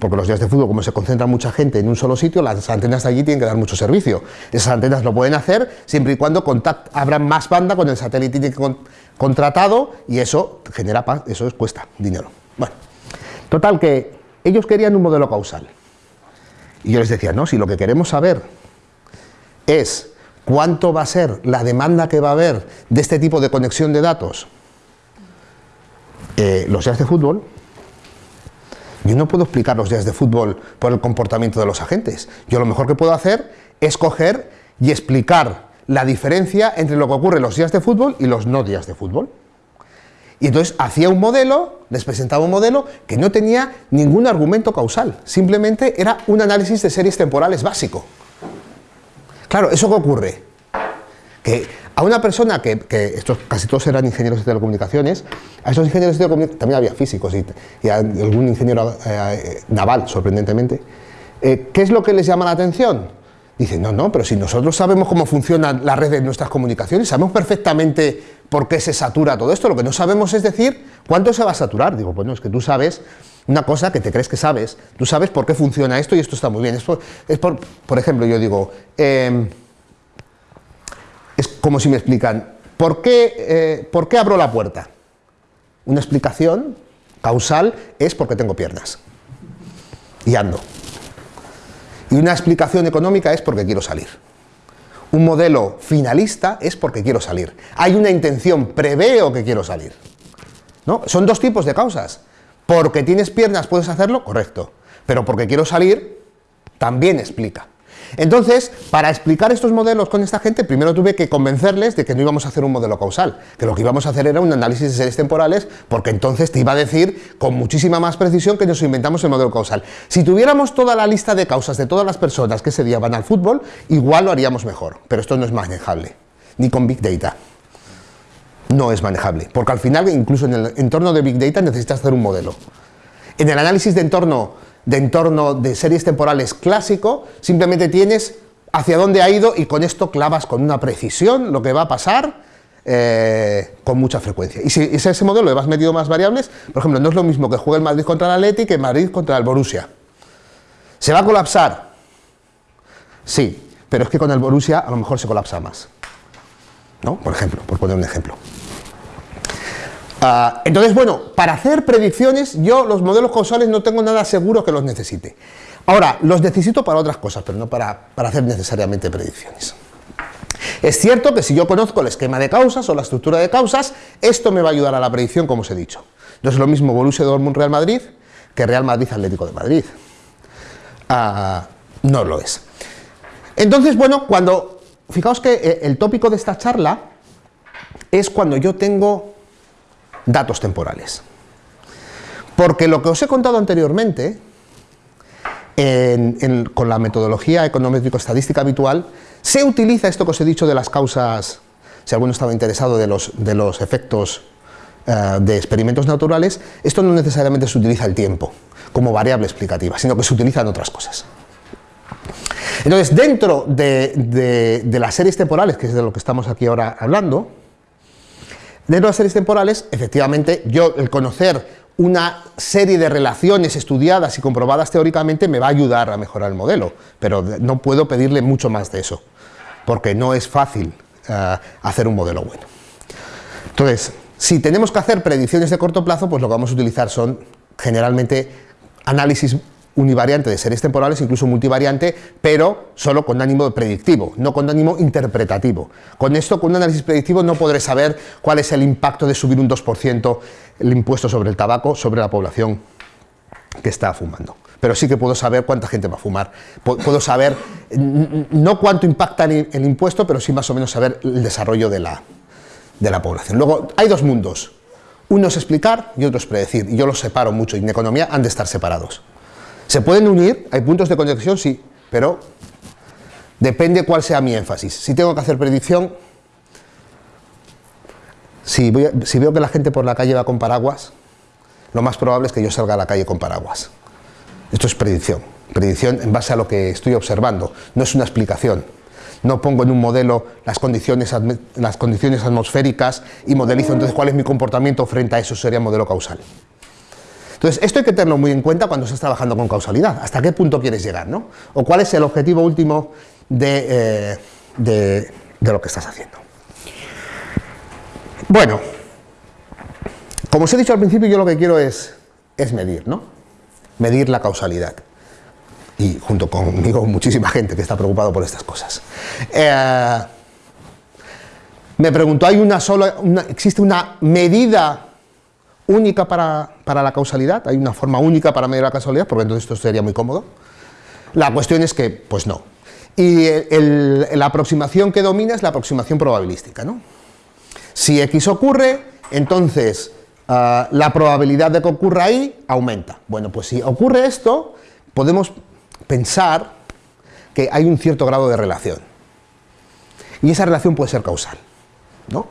porque los días de fútbol, como se concentra mucha gente en un solo sitio, las antenas de allí tienen que dar mucho servicio. Esas antenas lo pueden hacer siempre y cuando abran más banda con el satélite contratado y eso genera eso cuesta dinero. Bueno, total que ellos querían un modelo causal. Y yo les decía, no, si lo que queremos saber es cuánto va a ser la demanda que va a haber de este tipo de conexión de datos, eh, los días de fútbol, yo no puedo explicar los días de fútbol por el comportamiento de los agentes. Yo lo mejor que puedo hacer es coger y explicar la diferencia entre lo que ocurre los días de fútbol y los no días de fútbol. Y entonces hacía un modelo, les presentaba un modelo que no tenía ningún argumento causal, simplemente era un análisis de series temporales básico. Claro, ¿eso qué ocurre? Que a una persona que, estos casi todos eran ingenieros de telecomunicaciones, a esos ingenieros de telecomunicaciones también había físicos y, algún ingeniero eh, naval, sorprendentemente, eh, ¿qué es lo que les llama la atención? Dicen, no, no, pero si nosotros sabemos cómo funciona la red de nuestras comunicaciones, sabemos perfectamente por qué se satura todo esto, lo que no sabemos es decir cuánto se va a saturar. Digo, bueno, es que tú sabes una cosa que te crees que sabes, tú sabes por qué funciona esto y esto está muy bien. Es por, por, ejemplo, yo digo, em, es como si me explican, ¿por qué, eh, ¿por qué abro la puerta? Una explicación causal es porque tengo piernas y ando. Y una explicación económica es porque quiero salir. Un modelo finalista es porque quiero salir. Hay una intención, preveo que quiero salir. ¿No? Son dos tipos de causas. Porque tienes piernas puedes hacerlo, correcto. Pero porque quiero salir, también explica. Entonces, para explicar estos modelos con esta gente, primero tuve que convencerles de que no íbamos a hacer un modelo causal, que lo que íbamos a hacer era un análisis de series temporales, porque entonces te iba a decir con muchísima más precisión que nos inventamos el modelo causal. Si tuviéramos toda la lista de causas de todas las personas que ese día van al fútbol, igual lo haríamos mejor, pero esto no es manejable, ni con Big Data. No es manejable, porque al final, incluso en el entorno de Big Data, necesitas hacer un modelo. En el análisis de entorno de entorno de series temporales clásico, simplemente tienes hacia dónde ha ido y con esto clavas con una precisión lo que va a pasar eh, con mucha frecuencia. Y si es ese modelo le vas metido más variables, por ejemplo, no es lo mismo que juegue el Madrid contra el Atleti que Madrid contra el Borussia. ¿Se va a colapsar? Sí, pero es que con el Borussia a lo mejor se colapsa más. ¿No? Por ejemplo, por poner un ejemplo. Ah, entonces, bueno, para hacer predicciones, yo los modelos causales no tengo nada seguro que los necesite. Ahora, los necesito para otras cosas, pero no para, hacer necesariamente predicciones. Es cierto que si yo conozco el esquema de causas o la estructura de causas, esto me va a ayudar a la predicción, como os he dicho. No es lo mismo Borussia Dortmund Real Madrid que Real Madrid Atlético de Madrid. Ah, no lo es. Entonces, bueno, cuando, fijaos que eh, el tópico de esta charla es cuando yo tengo datos temporales. Porque lo que os he contado anteriormente con la metodología econométrico-estadística habitual, se utiliza esto que os he dicho de las causas, si alguno estaba interesado de los, de los efectos eh, de experimentos naturales, esto no necesariamente se utiliza el tiempo como variable explicativa, sino que se utilizan otras cosas. Entonces, dentro de, de, las series temporales, que es de lo que estamos aquí ahora hablando, de las series temporales, efectivamente, yo el conocer una serie de relaciones estudiadas y comprobadas teóricamente me va a ayudar a mejorar el modelo, pero no puedo pedirle mucho más de eso, porque no es fácil eh, hacer un modelo bueno. Entonces, si tenemos que hacer predicciones de corto plazo, pues lo que vamos a utilizar son generalmente análisis univariante de series temporales, incluso multivariante, pero solo con ánimo predictivo, no con ánimo interpretativo. Con esto, con un análisis predictivo, no podré saber cuál es el impacto de subir un 2% el impuesto sobre el tabaco sobre la población que está fumando. Pero sí que puedo saber cuánta gente va a fumar. Puedo saber, no cuánto impacta el impuesto, pero sí más o menos saber el desarrollo de la, de la población. Luego, hay dos mundos. Uno es explicar y otro es predecir. Y yo los separo mucho y en economía han de estar separados. ¿Se pueden unir? ¿Hay puntos de conexión? Sí, pero depende cuál sea mi énfasis. Si tengo que hacer predicción, si, veo que la gente por la calle va con paraguas, lo más probable es que yo salga a la calle con paraguas. Esto es predicción. Predicción en base a lo que estoy observando, no es una explicación. No pongo en un modelo las condiciones, las condiciones atmosféricas y modelizo entonces cuál es mi comportamiento frente a eso, sería modelo causal. Entonces, esto hay que tenerlo muy en cuenta cuando estás trabajando con causalidad. ¿Hasta qué punto quieres llegar? ¿no? O cuál es el objetivo último de, eh, lo que estás haciendo. Bueno, como os he dicho al principio, yo lo que quiero es, es medir, ¿no? Medir la causalidad. Y junto conmigo muchísima gente que está preocupado por estas cosas. Eh, me pregunto, ¿hay una sola, existe una medida única para, la causalidad, hay una forma única para medir la causalidad, porque entonces esto sería muy cómodo. La cuestión es que, pues no. Y la aproximación que domina es la aproximación probabilística. ¿no? Si X ocurre, entonces ah, la probabilidad de que ocurra ahí aumenta. Bueno, pues si ocurre esto, podemos pensar que hay un cierto grado de relación. Y esa relación puede ser causal. ¿no?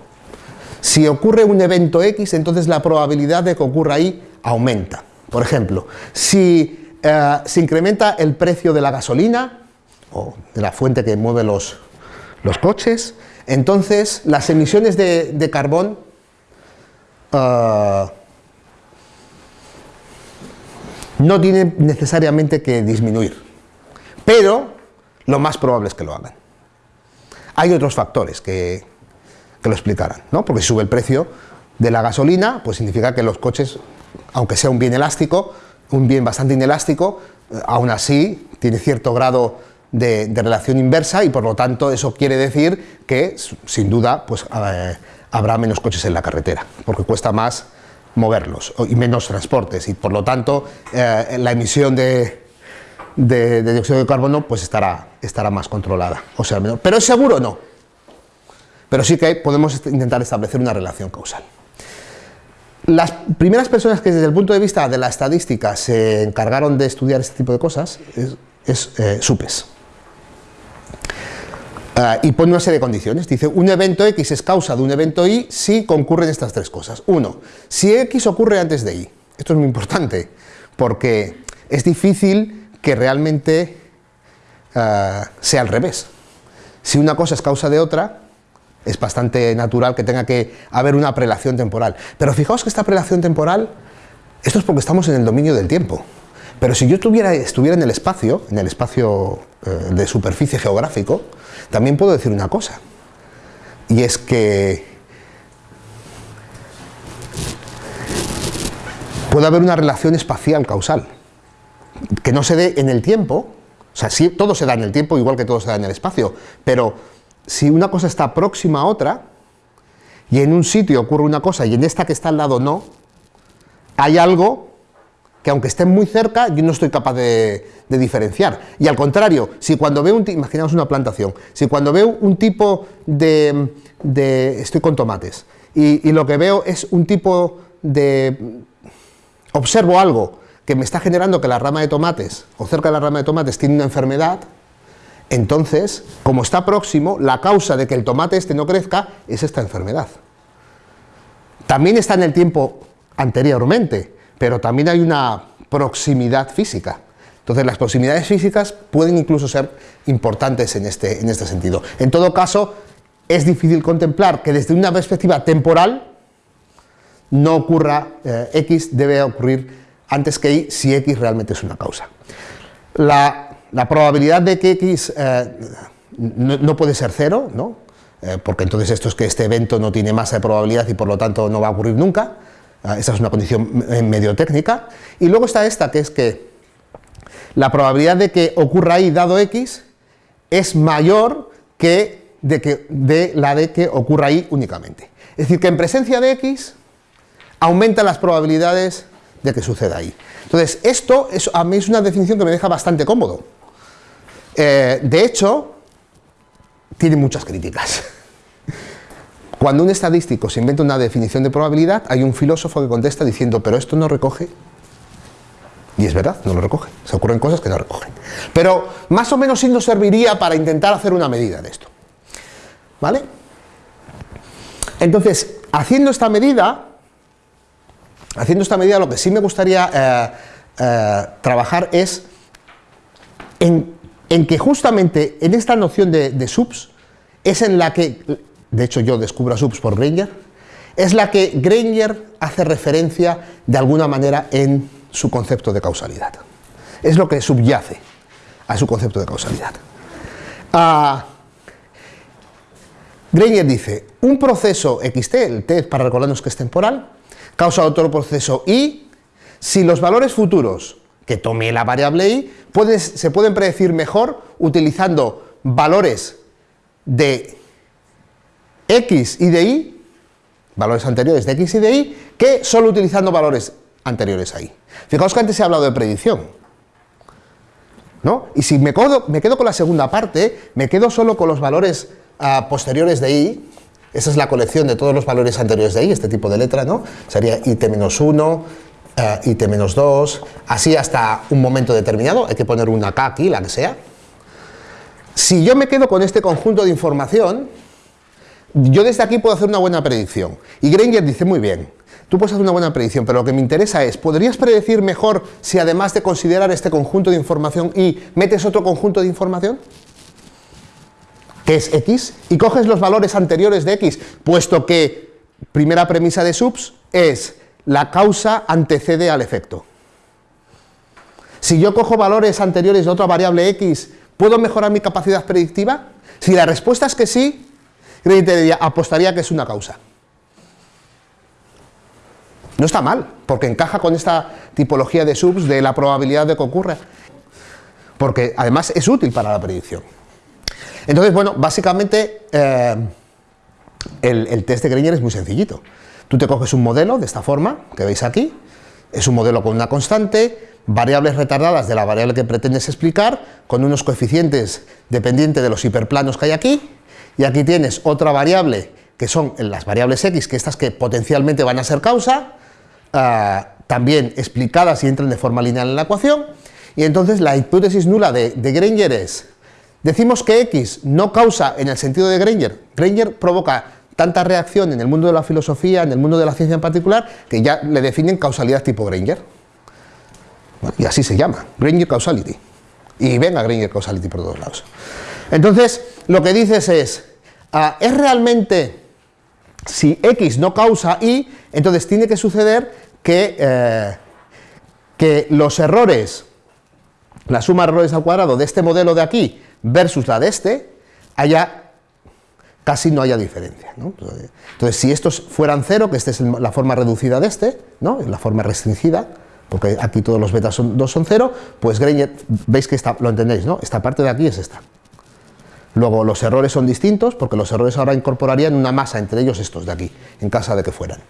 Si ocurre un evento X, entonces la probabilidad de que ocurra ahí aumenta. Por ejemplo, si eh, se incrementa el precio de la gasolina, o de la fuente que mueve los, coches, entonces las emisiones de, carbón eh, no tienen necesariamente que disminuir, pero lo más probable es que lo hagan. Hay otros factores que, que lo explicaran, ¿no? Porque si sube el precio de la gasolina, pues significa que los coches, aunque sea un bien elástico, un bien bastante inelástico, eh, aún así tiene cierto grado de, relación inversa y por lo tanto eso quiere decir que sin duda pues eh, habrá menos coches en la carretera, porque cuesta más moverlos y menos transportes y por lo tanto eh, la emisión de, dióxido de carbono pues estará, estará más controlada, o sea, menor. pero es seguro no, pero sí que podemos intentar establecer una relación causal. Las primeras personas que desde el punto de vista de la estadística se encargaron de estudiar este tipo de cosas es, eh, SUPES. Ah, y pone una serie de condiciones, dice un evento X es causa de un evento Y si concurren estas tres cosas. Uno, si X ocurre antes de Y. Esto es muy importante, porque es difícil que realmente ah, sea al revés. Si una cosa es causa de otra, es bastante natural que tenga que haber una prelación temporal. Pero fijaos que esta prelación temporal, esto es porque estamos en el dominio del tiempo. Pero si yo estuviera, estuviera en el espacio, en el espacio eh, de superficie geográfico, también puedo decir una cosa. Y es que puede haber una relación espacial causal, que no se dé en el tiempo, o sea, sí, todo se da en el tiempo, igual que todo se da en el espacio, pero si una cosa está próxima a otra, y en un sitio ocurre una cosa y en esta que está al lado no, hay algo que aunque esté muy cerca, yo no estoy capaz de, diferenciar. Y al contrario, si cuando veo un imaginamos una plantación, si cuando veo un tipo de, estoy con tomates, y, lo que veo es un tipo de, observo algo que me está generando que la rama de tomates, o cerca de la rama de tomates, tiene una enfermedad, entonces, como está próximo, la causa de que el tomate este no crezca es esta enfermedad. También está en el tiempo anteriormente, pero también hay una proximidad física. Entonces las proximidades físicas pueden incluso ser importantes en este, en este sentido. En todo caso, es difícil contemplar que desde una perspectiva temporal no ocurra eh, X, debe ocurrir antes que Y si X realmente es una causa. La, probabilidad de que X eh, no, puede ser cero, ¿no? Eh, porque entonces esto es que este evento no tiene masa de probabilidad y por lo tanto no va a ocurrir nunca, esa es una condición medio técnica, y luego está esta que es que la probabilidad de que ocurra Y dado X es mayor que de, que, de la de que ocurra Y únicamente. Es decir, que en presencia de X aumenta las probabilidades de que suceda ahí. Entonces, esto es, a mí es una definición que me deja bastante cómodo. Eh, de hecho, tiene muchas críticas. Cuando un estadístico se inventa una definición de probabilidad, hay un filósofo que contesta diciendo, pero esto no recoge, y es verdad, no lo recoge, se ocurren cosas que no recogen. Pero más o menos sí nos serviría para intentar hacer una medida de esto. ¿Vale? Entonces, haciendo esta medida, haciendo esta medida, lo que sí me gustaría eh, eh, trabajar es en, que justamente en esta noción de, subs es en la que, de hecho yo descubro subs por Granger, es la que Granger hace referencia de alguna manera en su concepto de causalidad. Es lo que subyace a su concepto de causalidad. Ah, Granger dice, un proceso xt, el t para recordarnos que es temporal, causa otro proceso y si los valores futuros que tome la variable y se pueden predecir mejor utilizando valores de x y de y, valores anteriores de x y de y, que solo utilizando valores anteriores a y. Fijaos que antes he hablado de predicción, ¿no? Y si me quedo con la segunda parte, me quedo solo con los valores posteriores de i, esa es la colección de todos los valores anteriores de i, este tipo de letra, ¿no? Sería it-1, eh, it-2, así hasta un momento determinado, hay que poner una k aquí, la que sea. Si yo me quedo con este conjunto de información, yo desde aquí puedo hacer una buena predicción. Y Granger dice, muy bien, tú puedes hacer una buena predicción, pero lo que me interesa es, ¿podrías predecir mejor si además de considerar este conjunto de información y metes otro conjunto de información? que es x, y coges los valores anteriores de x, puesto que primera premisa de subs es la causa antecede al efecto. Si yo cojo valores anteriores de otra variable x, ¿puedo mejorar mi capacidad predictiva? Si la respuesta es que sí, apostaría que es una causa. No está mal, porque encaja con esta tipología de subs de la probabilidad de que ocurra. Porque además es útil para la predicción. Entonces, bueno, básicamente eh, el, test de Granger es muy sencillito. Tú te coges un modelo de esta forma, que veis aquí, es un modelo con una constante, variables retardadas de la variable que pretendes explicar, con unos coeficientes dependientes de los hiperplanos que hay aquí, y aquí tienes otra variable que son las variables x, que estas que potencialmente van a ser causa, eh, también explicadas y entran de forma lineal en la ecuación, y entonces la hipótesis nula de, de Granger es Decimos que X no causa en el sentido de Granger. Granger provoca tanta reacción en el mundo de la filosofía, en el mundo de la ciencia en particular, que ya le definen causalidad tipo Granger. y así se llama, Granger Causality. Y venga Granger Causality por todos lados. Entonces, lo que dices es, ah, es realmente, si X no causa Y, entonces tiene que suceder que, eh, que los errores, la suma de errores al cuadrado de este modelo de aquí, versus la de este, haya casi no haya diferencia. Entonces, si estos fueran cero, que esta es la forma reducida de este, ¿no? la forma restringida, porque aquí todos los betas son, 2 son cero, pues Granger, veis que esta, lo entendéis, ¿no? esta parte de aquí es esta. Luego los errores son distintos, porque los errores ahora incorporarían una masa, entre ellos estos de aquí, en caso de que fueran.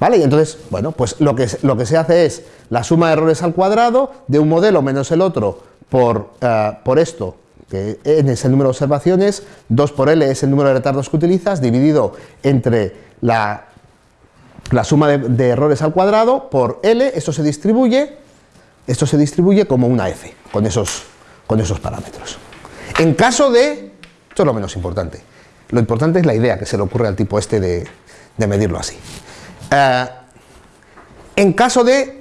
¿Vale? Y entonces, bueno, pues lo que, lo que se hace es la suma de errores al cuadrado de un modelo menos el otro por, eh, por esto que n es el número de observaciones, 2 por L es el número de retardos que utilizas, dividido entre la, suma de, errores al cuadrado por L, esto se distribuye, esto se distribuye como una f, con esos, con esos parámetros. En caso de, esto es lo menos importante, lo importante es la idea que se le ocurre al tipo este de, medirlo así. Eh, en caso de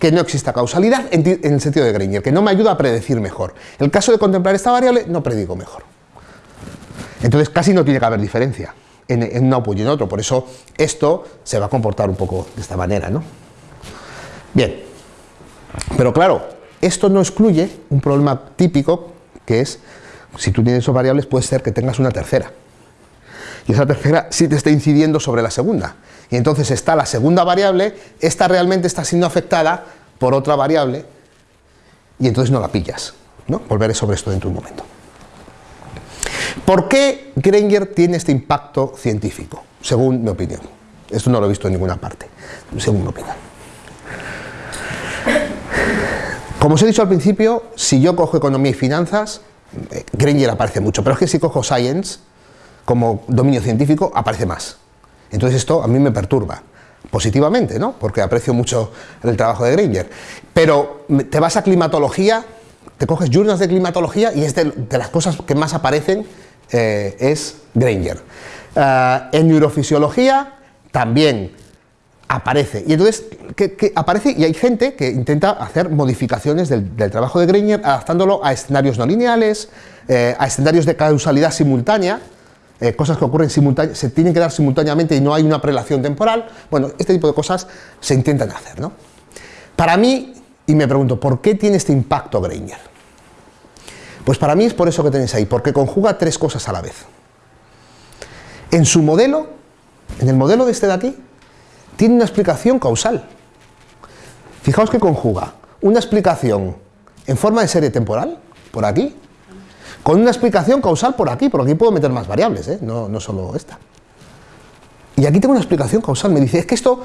que no exista causalidad en, el sentido de Granger, que no me ayuda a predecir mejor. En el caso de contemplar esta variable, no predigo mejor. Entonces casi no tiene que haber diferencia en, en un output y en otro, por eso esto se va a comportar un poco de esta manera, ¿no? Bien, pero claro, esto no excluye un problema típico que es, si tú tienes dos variables, puede ser que tengas una tercera. Y esa tercera sí te está incidiendo sobre la segunda y entonces está la segunda variable, esta realmente está siendo afectada por otra variable y entonces no la pillas. ¿no? Volveré sobre esto dentro de un momento. ¿Por qué Granger tiene este impacto científico? Según mi opinión. Esto no lo he visto en ninguna parte, según mi opinión. Como os he dicho al principio, si yo cojo economía y finanzas, eh, Granger aparece mucho, pero es que si cojo science como dominio científico, aparece más. Entonces esto a mí me perturba, positivamente, ¿no? Porque aprecio mucho el trabajo de Granger. Pero te vas a climatología, te coges journals de climatología y es de, las cosas que más aparecen eh, es Granger. Eh, en neurofisiología también aparece. Y entonces, que, aparece y hay gente que intenta hacer modificaciones del, trabajo de Granger adaptándolo a escenarios no lineales, eh, a escenarios de causalidad simultánea, eh, cosas que ocurren simultáneamente, se tienen que dar simultáneamente y no hay una prelación temporal. Bueno, este tipo de cosas se intentan hacer. ¿no? Para mí, y me pregunto, ¿por qué tiene este impacto Granger? Pues para mí es por eso que tenéis ahí, porque conjuga tres cosas a la vez. En su modelo, en el modelo de este de aquí, tiene una explicación causal. Fijaos que conjuga una explicación en forma de serie temporal, por aquí, con una explicación causal por aquí, por aquí puedo meter más variables, ¿eh? no, solo esta. Y aquí tengo una explicación causal, me dice, es que esto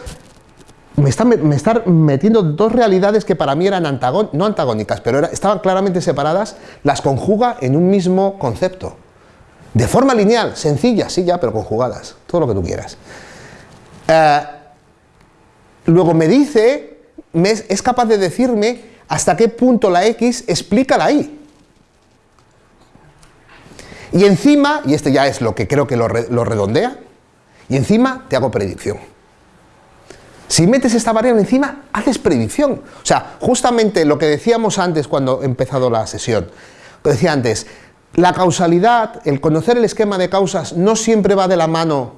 me está, me está metiendo dos realidades que para mí eran no antagónicas, pero estaban claramente separadas, las conjuga en un mismo concepto. De forma lineal, sencilla, sí ya, pero conjugadas, todo lo que tú quieras. Eh, luego me dice, es capaz de decirme hasta qué punto la X explica la Y. Y encima, y este ya es lo que creo que lo, redondea, y encima te hago predicción. Si metes esta variable encima, haces predicción. O sea, justamente lo que decíamos antes cuando he empezado la sesión, lo decía antes, la causalidad, el conocer el esquema de causas no siempre va de la mano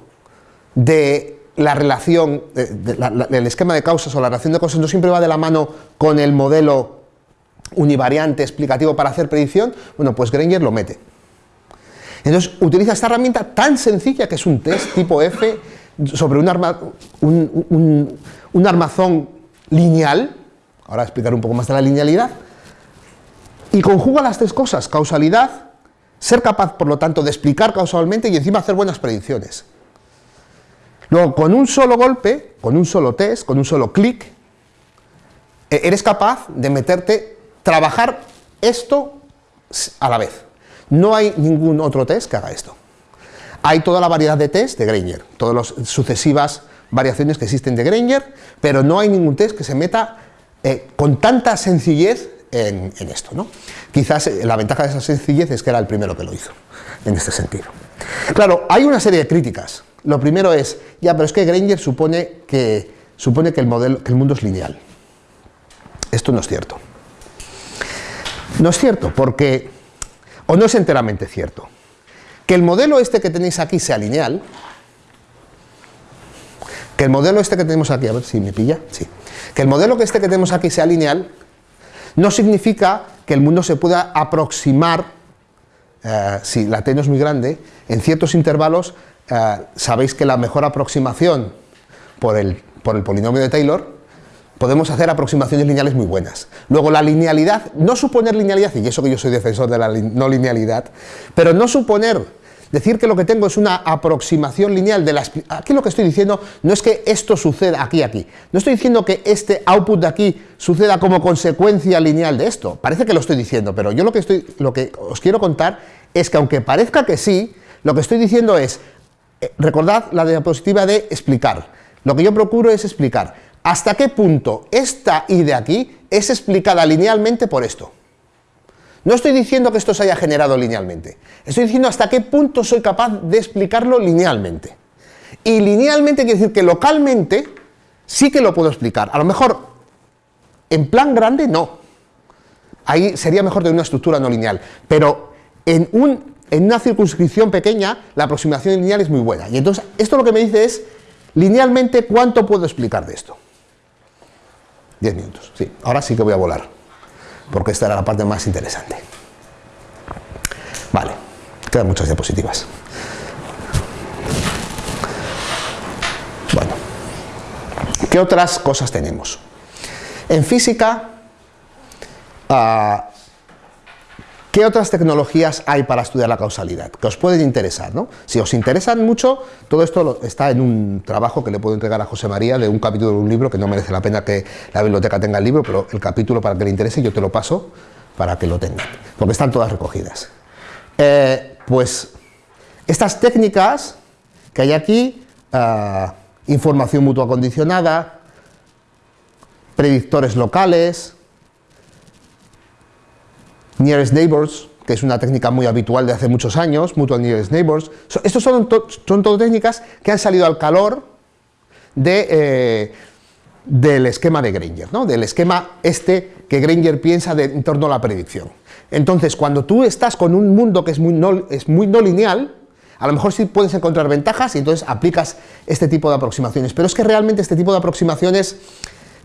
de la relación, el esquema de causas o la relación de causas no siempre va de la mano con el modelo univariante explicativo para hacer predicción, bueno, pues Granger lo mete. Entonces utiliza esta herramienta tan sencilla que es un test tipo F sobre un, armazón lineal, ahora explicaré un poco más de la linealidad, y conjuga las tres cosas, causalidad, ser capaz por lo tanto de explicar causalmente y encima hacer buenas predicciones. Luego, con un solo golpe, con un solo test, con un solo clic, e-, eres capaz de meterte, trabajar esto a la vez. No hay ningún otro test que haga esto. Hay toda la variedad de test de Granger, todas las sucesivas variaciones que existen de Granger, pero no hay ningún test que se meta eh, con tanta sencillez en, esto. ¿no? Quizás eh, la ventaja de esa sencillez es que era el primero que lo hizo, en este sentido. Claro, hay una serie de críticas. Lo primero es, ya, pero es que Granger supone que, supone que, el, modelo, que el mundo es lineal. Esto no es cierto. No es cierto, porque o no es enteramente cierto. Que el modelo este que tenéis aquí sea lineal, que el modelo este que tenemos aquí, a ver si me pilla, sí, que el modelo que este que tenemos aquí sea lineal, no significa que el mundo se pueda aproximar, eh, si la t no es muy grande, en ciertos intervalos, eh, sabéis que la mejor aproximación por el, por el polinomio de Taylor podemos hacer aproximaciones lineales muy buenas. Luego la linealidad, no suponer linealidad, y eso que yo soy defensor de la no linealidad, pero no suponer, decir que lo que tengo es una aproximación lineal de las... Aquí lo que estoy diciendo no es que esto suceda aquí, aquí. No estoy diciendo que este output de aquí suceda como consecuencia lineal de esto. Parece que lo estoy diciendo, pero yo lo que, estoy, lo que os quiero contar es que aunque parezca que sí, lo que estoy diciendo es, eh, recordad la diapositiva de explicar. Lo que yo procuro es explicar hasta qué punto esta y de aquí es explicada linealmente por esto. No estoy diciendo que esto se haya generado linealmente, estoy diciendo hasta qué punto soy capaz de explicarlo linealmente. Y linealmente quiere decir que localmente sí que lo puedo explicar. A lo mejor en plan grande no. Ahí sería mejor tener una estructura no lineal. Pero en, un, en una circunscripción pequeña la aproximación lineal es muy buena. Y entonces esto lo que me dice es linealmente cuánto puedo explicar de esto. 10 minutos, sí. Ahora sí que voy a volar, porque esta era la parte más interesante. Vale, quedan muchas diapositivas. Bueno, ¿qué otras cosas tenemos? En física, ah, ¿Qué otras tecnologías hay para estudiar la causalidad? Que os pueden interesar, ¿no? Si os interesan mucho, todo esto está en un trabajo que le puedo entregar a José María de un capítulo de un libro, que no merece la pena que la biblioteca tenga el libro, pero el capítulo para que le interese yo te lo paso para que lo tengan, porque están todas recogidas. Eh, pues estas técnicas que hay aquí, ah, información mutua condicionada, predictores locales, Nearest Neighbors, que es una técnica muy habitual de hace muchos años, Mutual Nearest Neighbors. Estos son, son todo técnicas que han salido al calor de, eh, del esquema de Granger, ¿no? del esquema este que Granger piensa de, en torno a la predicción. Entonces, cuando tú estás con un mundo que es muy no, es muy no lineal, a lo mejor sí puedes encontrar ventajas y entonces aplicas este tipo de aproximaciones, pero es que realmente este tipo de aproximaciones,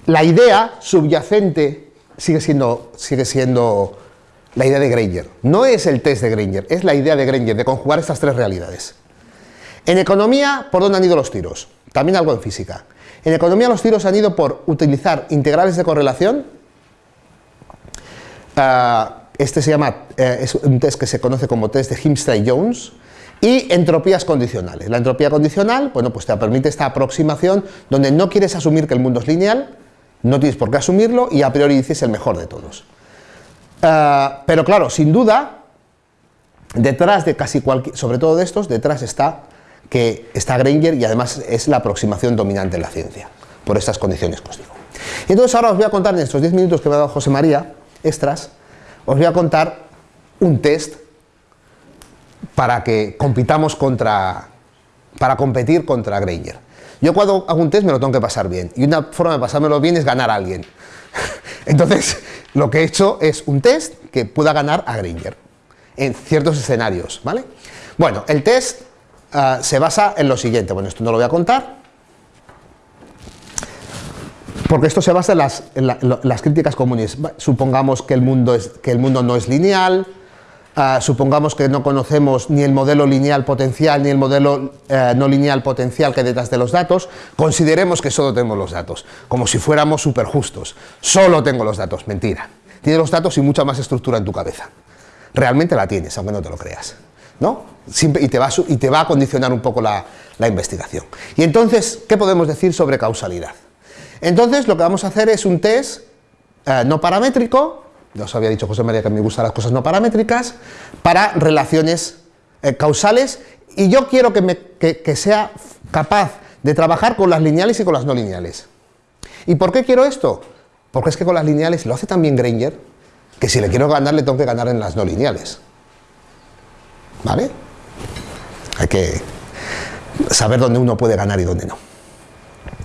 la idea subyacente sigue siendo, sigue siendo la idea de Granger. No es el test de Granger, es la idea de Granger, de conjugar estas tres realidades. En economía, ¿por dónde han ido los tiros? También algo en física. En economía los tiros han ido por utilizar integrales de correlación. Ah, este se llama, eh, es un test que se conoce como test de Himstray-Jones. Y entropías condicionales. La entropía condicional, bueno, pues te permite esta aproximación donde no quieres asumir que el mundo es lineal, no tienes por qué asumirlo y a priori dices el mejor de todos. Eh, pero claro, sin duda, detrás de casi cualquier, sobre todo de estos, detrás está que está Granger y además es la aproximación dominante en la ciencia, por estas condiciones que os digo. Y entonces ahora os voy a contar en estos 10 minutos que me ha dado José María, extras, os voy a contar un test para que compitamos contra, para competir contra Granger. Yo cuando hago un test me lo tengo que pasar bien, y una forma de pasármelo bien es ganar a alguien. Entonces, lo que he hecho es un test que pueda ganar a Granger en ciertos escenarios, ¿vale? Bueno, el test ah, se basa en lo siguiente, bueno, esto no lo voy a contar, porque esto se basa en las, críticas comunes. Supongamos que el, mundo es, que el mundo no es lineal, Ah, supongamos que no conocemos ni el modelo lineal potencial ni el modelo eh, no lineal potencial que detrás de los datos, consideremos que solo tenemos los datos, como si fuéramos súper justos. Solo tengo los datos, mentira. Tienes los datos y mucha más estructura en tu cabeza. Realmente la tienes, aunque no te lo creas. ¿no? y, te va a, y te va a condicionar un poco la, investigación. Y entonces, ¿qué podemos decir sobre causalidad? Entonces, lo que vamos a hacer es un test eh, no paramétrico, ya os había dicho José María que me gustan las cosas no paramétricas, para relaciones eh, causales y yo quiero que, sea capaz de trabajar con las lineales y con las no lineales. ¿Y por qué quiero esto? Porque es que con las lineales lo hace también Granger, que si le quiero ganar le tengo que ganar en las no lineales. ¿Vale? Hay que saber dónde uno puede ganar y dónde no.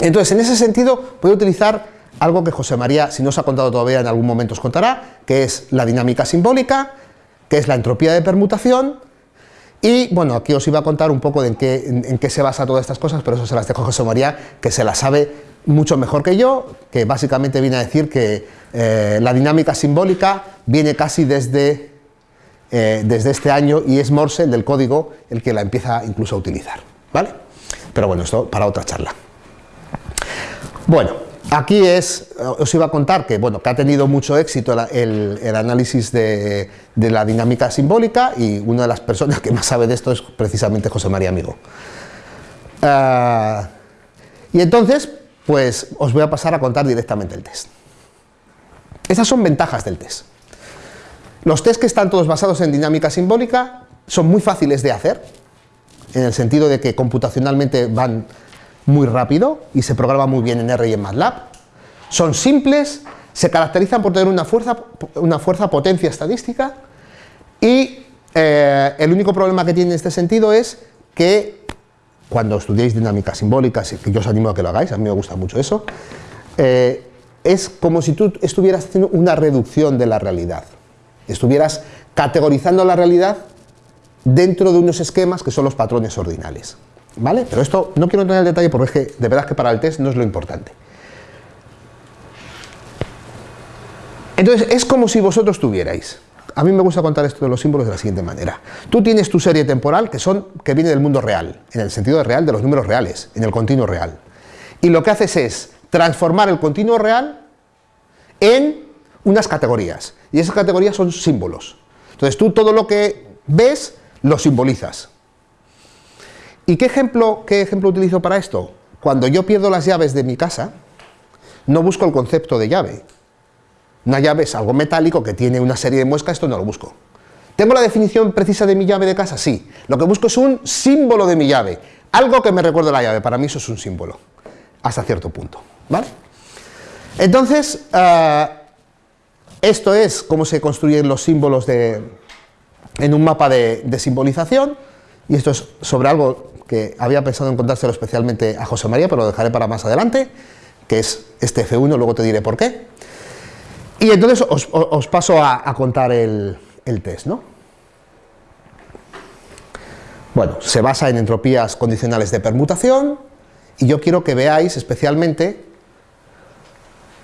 Entonces, en ese sentido, voy a utilizar algo que José María, si no os ha contado todavía, en algún momento os contará, que es la dinámica simbólica, que es la entropía de permutación, y bueno, aquí os iba a contar un poco de en qué, se basa todas estas cosas, pero eso se las dejo a José María, que se las sabe mucho mejor que yo, que básicamente viene a decir que eh, la dinámica simbólica viene casi desde, eh, desde este año y es Morse, el del código, el que la empieza incluso a utilizar, ¿vale? Pero bueno, esto para otra charla. Bueno, Aquí es, os iba a contar que, bueno, que ha tenido mucho éxito el, análisis de, la dinámica simbólica y una de las personas que más sabe de esto es precisamente José María Amigo. Ah, y entonces, pues os voy a pasar a contar directamente el test. Esas son ventajas del test. Los test que están todos basados en dinámica simbólica son muy fáciles de hacer, en el sentido de que computacionalmente van muy rápido y se programa muy bien en R y en MATLAB. Son simples, se caracterizan por tener una fuerza, una fuerza potencia estadística y eh, el único problema que tiene en este sentido es que cuando estudiéis dinámica simbólica, que yo os animo a que lo hagáis, a mí me gusta mucho eso, eh, es como si tú estuvieras haciendo una reducción de la realidad, estuvieras categorizando la realidad dentro de unos esquemas que son los patrones ordinales. ¿Vale? Pero esto no quiero entrar en el detalle porque es que de verdad que para el test no es lo importante. Entonces, es como si vosotros tuvierais. A mí me gusta contar esto de los símbolos de la siguiente manera. Tú tienes tu serie temporal que, son, que viene del mundo real, en el sentido real de los números reales, en el continuo real. Y lo que haces es transformar el continuo real en unas categorías. Y esas categorías son símbolos. Entonces tú todo lo que ves lo simbolizas. ¿Y qué ejemplo, qué ejemplo utilizo para esto? Cuando yo pierdo las llaves de mi casa, no busco el concepto de llave. Una llave es algo metálico que tiene una serie de muescas, esto no lo busco. ¿Tengo la definición precisa de mi llave de casa? Sí. Lo que busco es un símbolo de mi llave. Algo que me recuerde la llave. Para mí eso es un símbolo. Hasta cierto punto. ¿Vale? Entonces, eh, esto es cómo se construyen los símbolos de, en un mapa de, de simbolización. Y esto es sobre algo que había pensado en contárselo especialmente a José María, pero lo dejaré para más adelante, que es este F1, luego te diré por qué. Y entonces os, paso a, contar el, el, test, ¿no? Bueno, se basa en entropías condicionales de permutación, y yo quiero que veáis especialmente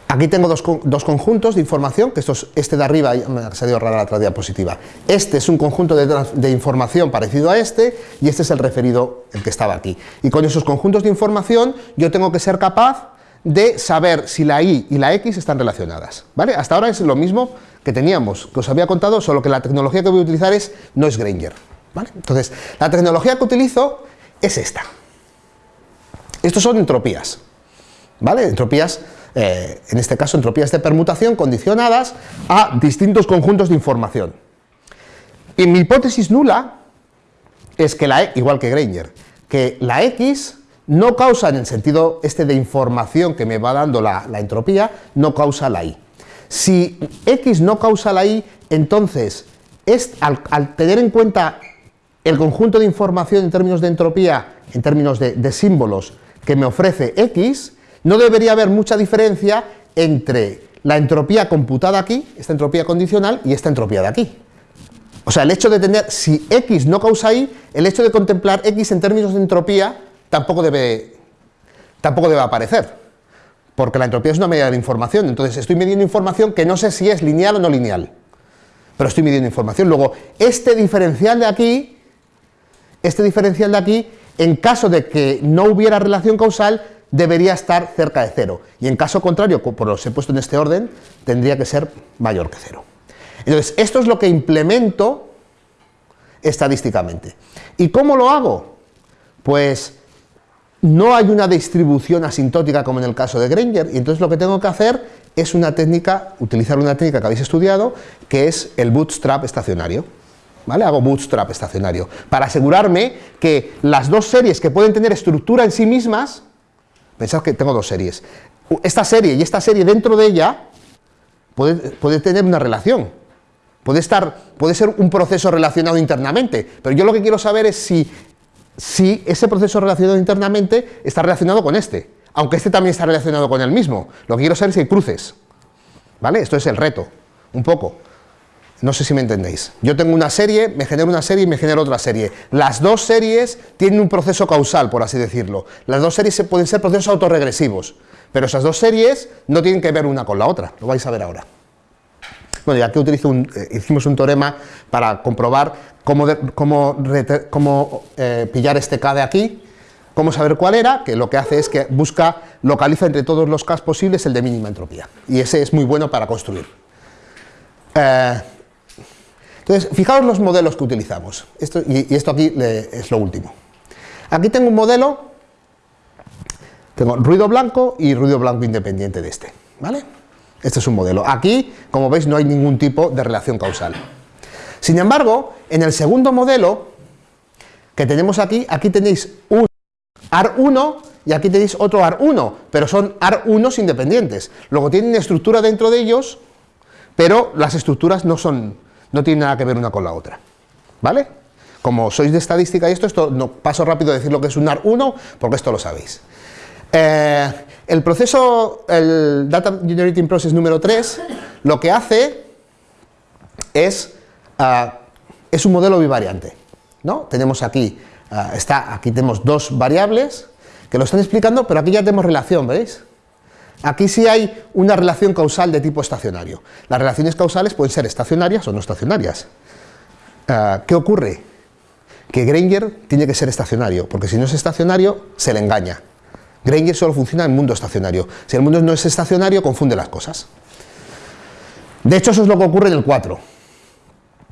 Aquí tengo dos, conjuntos de información, que esto este de arriba, me ha salido rara la otra diapositiva. Este es un conjunto de, información parecido a este, y este es el referido, el que estaba aquí. Y con esos conjuntos de información yo tengo que ser capaz de saber si la y y la x están relacionadas. ¿vale? Hasta ahora es lo mismo que teníamos, que os había contado, solo que la tecnología que voy a utilizar es, no es Granger. ¿vale? Entonces, la tecnología que utilizo es esta. Estos son entropías. ¿vale? Entropías eh, en este caso entropías de permutación condicionadas a distintos conjuntos de información. Y mi hipótesis nula es que la E, igual que Granger, que la X no causa en el sentido este de información que me va dando la, entropía, no causa la Y. Si X no causa la Y, entonces es, al, tener en cuenta el conjunto de información en términos de entropía, en términos de símbolos que me ofrece X, no debería haber mucha diferencia entre la entropía computada aquí, esta entropía condicional, y esta entropía de aquí. O sea, el hecho de tener, si X no causa Y, el hecho de contemplar X en términos de entropía tampoco debe, tampoco debe aparecer, porque la entropía es una medida de información, entonces estoy midiendo información que no sé si es lineal o no lineal, pero estoy midiendo información. Luego, este diferencial de aquí, este diferencial de aquí, en caso de que no hubiera relación causal, debería estar cerca de cero, y en caso contrario, por los he puesto en este orden, tendría que ser mayor que cero. Entonces, esto es lo que implemento estadísticamente. ¿Y cómo lo hago? Pues no hay una distribución asintótica como en el caso de Granger, y entonces lo que tengo que hacer es una técnica, utilizar una técnica que habéis estudiado, que es el bootstrap estacionario. ¿Vale? Hago bootstrap estacionario, para asegurarme que las dos series que pueden tener estructura en sí mismas, Pensad que tengo dos series. Esta serie y esta serie dentro de ella puede, tener una relación. Puede, estar, puede ser un proceso relacionado internamente, pero yo lo que quiero saber es si, si ese proceso relacionado internamente está relacionado con este, aunque este también está relacionado con el mismo. Lo que quiero saber es si hay cruces. ¿Vale? Esto es el reto, un poco. No sé si me entendéis. Yo tengo una serie, me genero una serie y me genero otra serie. Las dos series tienen un proceso causal, por así decirlo. Las dos series pueden ser procesos autorregresivos, pero esas dos series no tienen que ver una con la otra. Lo vais a ver ahora. Bueno, ya que utilizo un, eh, hicimos un teorema para comprobar cómo, cómo, eh, pillar este K de aquí, cómo saber cuál era, que lo que hace es que busca, localiza entre todos los K posibles el de mínima entropía. Y ese es muy bueno para construir. Eh, entonces, fijaos los modelos que utilizamos, esto, y, esto aquí es lo último. Aquí tengo un modelo, tengo ruido blanco y ruido blanco independiente de este, ¿vale? Este es un modelo. Aquí, como veis, no hay ningún tipo de relación causal. Sin embargo, en el segundo modelo que tenemos aquí, aquí tenéis un AR1 y aquí tenéis otro AR1, pero son AR1s independientes. Luego tienen estructura dentro de ellos, pero las estructuras no, son, no tienen nada que ver una con la otra. ¿Vale? Como sois de estadística y esto, esto no paso rápido a decir lo que es un AR1, porque esto lo sabéis. Eh, el proceso, el Data Generating Process número 3, lo que hace es, ah, es un modelo bivariante. ¿no? Tenemos aquí, ah, está, aquí tenemos dos variables que lo están explicando, pero aquí ya tenemos relación, ¿veis? Aquí sí hay una relación causal de tipo estacionario. Las relaciones causales pueden ser estacionarias o no estacionarias. Ah, ¿Qué ocurre? Que Granger tiene que ser estacionario, porque si no es estacionario, se le engaña. Granger solo funciona en mundo estacionario. Si el mundo no es estacionario, confunde las cosas. De hecho, eso es lo que ocurre en el 4.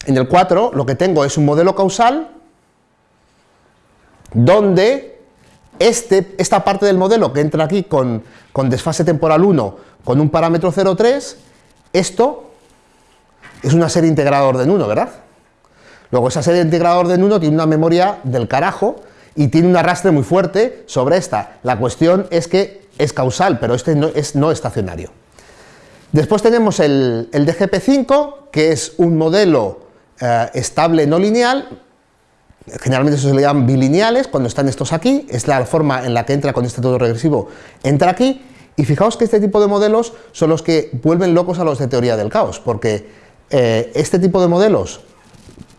En el 4 lo que tengo es un modelo causal donde este, esta parte del modelo que entra aquí con, con desfase temporal 1 con un parámetro 0,3, esto es una serie integrada de orden 1, ¿verdad? Luego esa serie integrada de orden 1 tiene una memoria del carajo y tiene un arrastre muy fuerte sobre esta. La cuestión es que es causal, pero este no es no estacionario. Después tenemos el, el DGP5, que es un modelo eh, estable no lineal, generalmente eso se le llaman bilineales, cuando están estos aquí, es la forma en la que entra con este todo regresivo, entra aquí, y fijaos que este tipo de modelos son los que vuelven locos a los de teoría del caos, porque eh, este tipo de modelos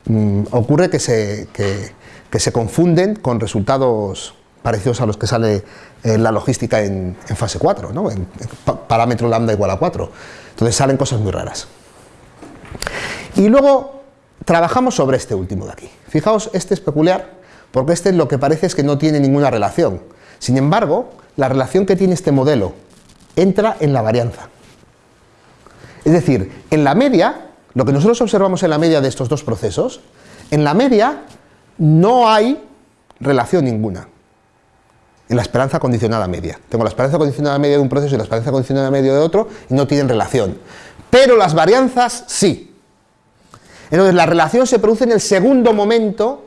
mm, ocurre que se, que, se, confunden con resultados parecidos a los que sale eh, la logística en, fase 4, ¿no? en, parámetro lambda igual a 4. Entonces salen cosas muy raras. Y luego Trabajamos sobre este último de aquí. Fijaos, este es peculiar, porque este lo que parece es que no tiene ninguna relación. Sin embargo, la relación que tiene este modelo entra en la varianza. Es decir, en la media, lo que nosotros observamos en la media de estos dos procesos, en la media no hay relación ninguna. En la esperanza condicionada media. Tengo la esperanza condicionada media de un proceso y la esperanza condicionada media de otro y no tienen relación. Pero las varianzas sí. Entonces la relación se produce en el segundo momento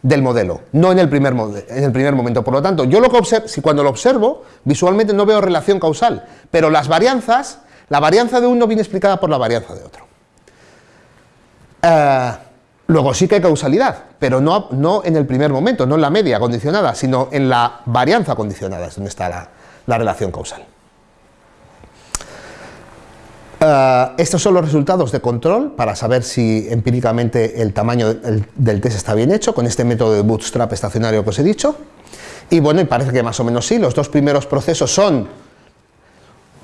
del modelo, no en el primer, en el primer momento. Por lo tanto, yo lo que observo, si cuando lo observo, visualmente no veo relación causal, pero las varianzas, la varianza de uno viene explicada por la varianza de otro. Eh, luego sí que hay causalidad, pero no, no, en el primer momento, no en la media condicionada, sino en la varianza condicionada, es donde está la relación causal. Eh, estos son los resultados de control para saber si empíricamente el tamaño del, test está bien hecho con este método de bootstrap estacionario que os he dicho. Y bueno, y parece que más o menos sí, los dos primeros procesos son,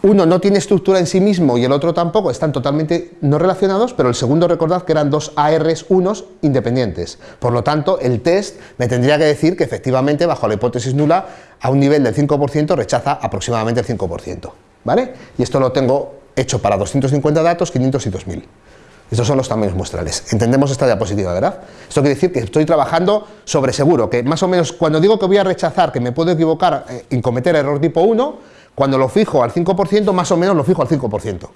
uno no tiene estructura en sí mismo y el otro tampoco, están totalmente no relacionados, pero el segundo recordad que eran dos ARs unos independientes. Por lo tanto, el test me tendría que decir que efectivamente, bajo la hipótesis nula, a un nivel del 5% rechaza aproximadamente el 5%. ¿Vale? Y esto lo tengo hecho para 250 datos, 500 y 2000. Estos son los tamaños muestrales. Entendemos esta diapositiva, ¿verdad? Esto quiere decir que estoy trabajando sobre seguro, que más o menos cuando digo que voy a rechazar, que me puedo equivocar eh, en cometer error tipo 1, cuando lo fijo al 5%, más o menos lo fijo al 5%.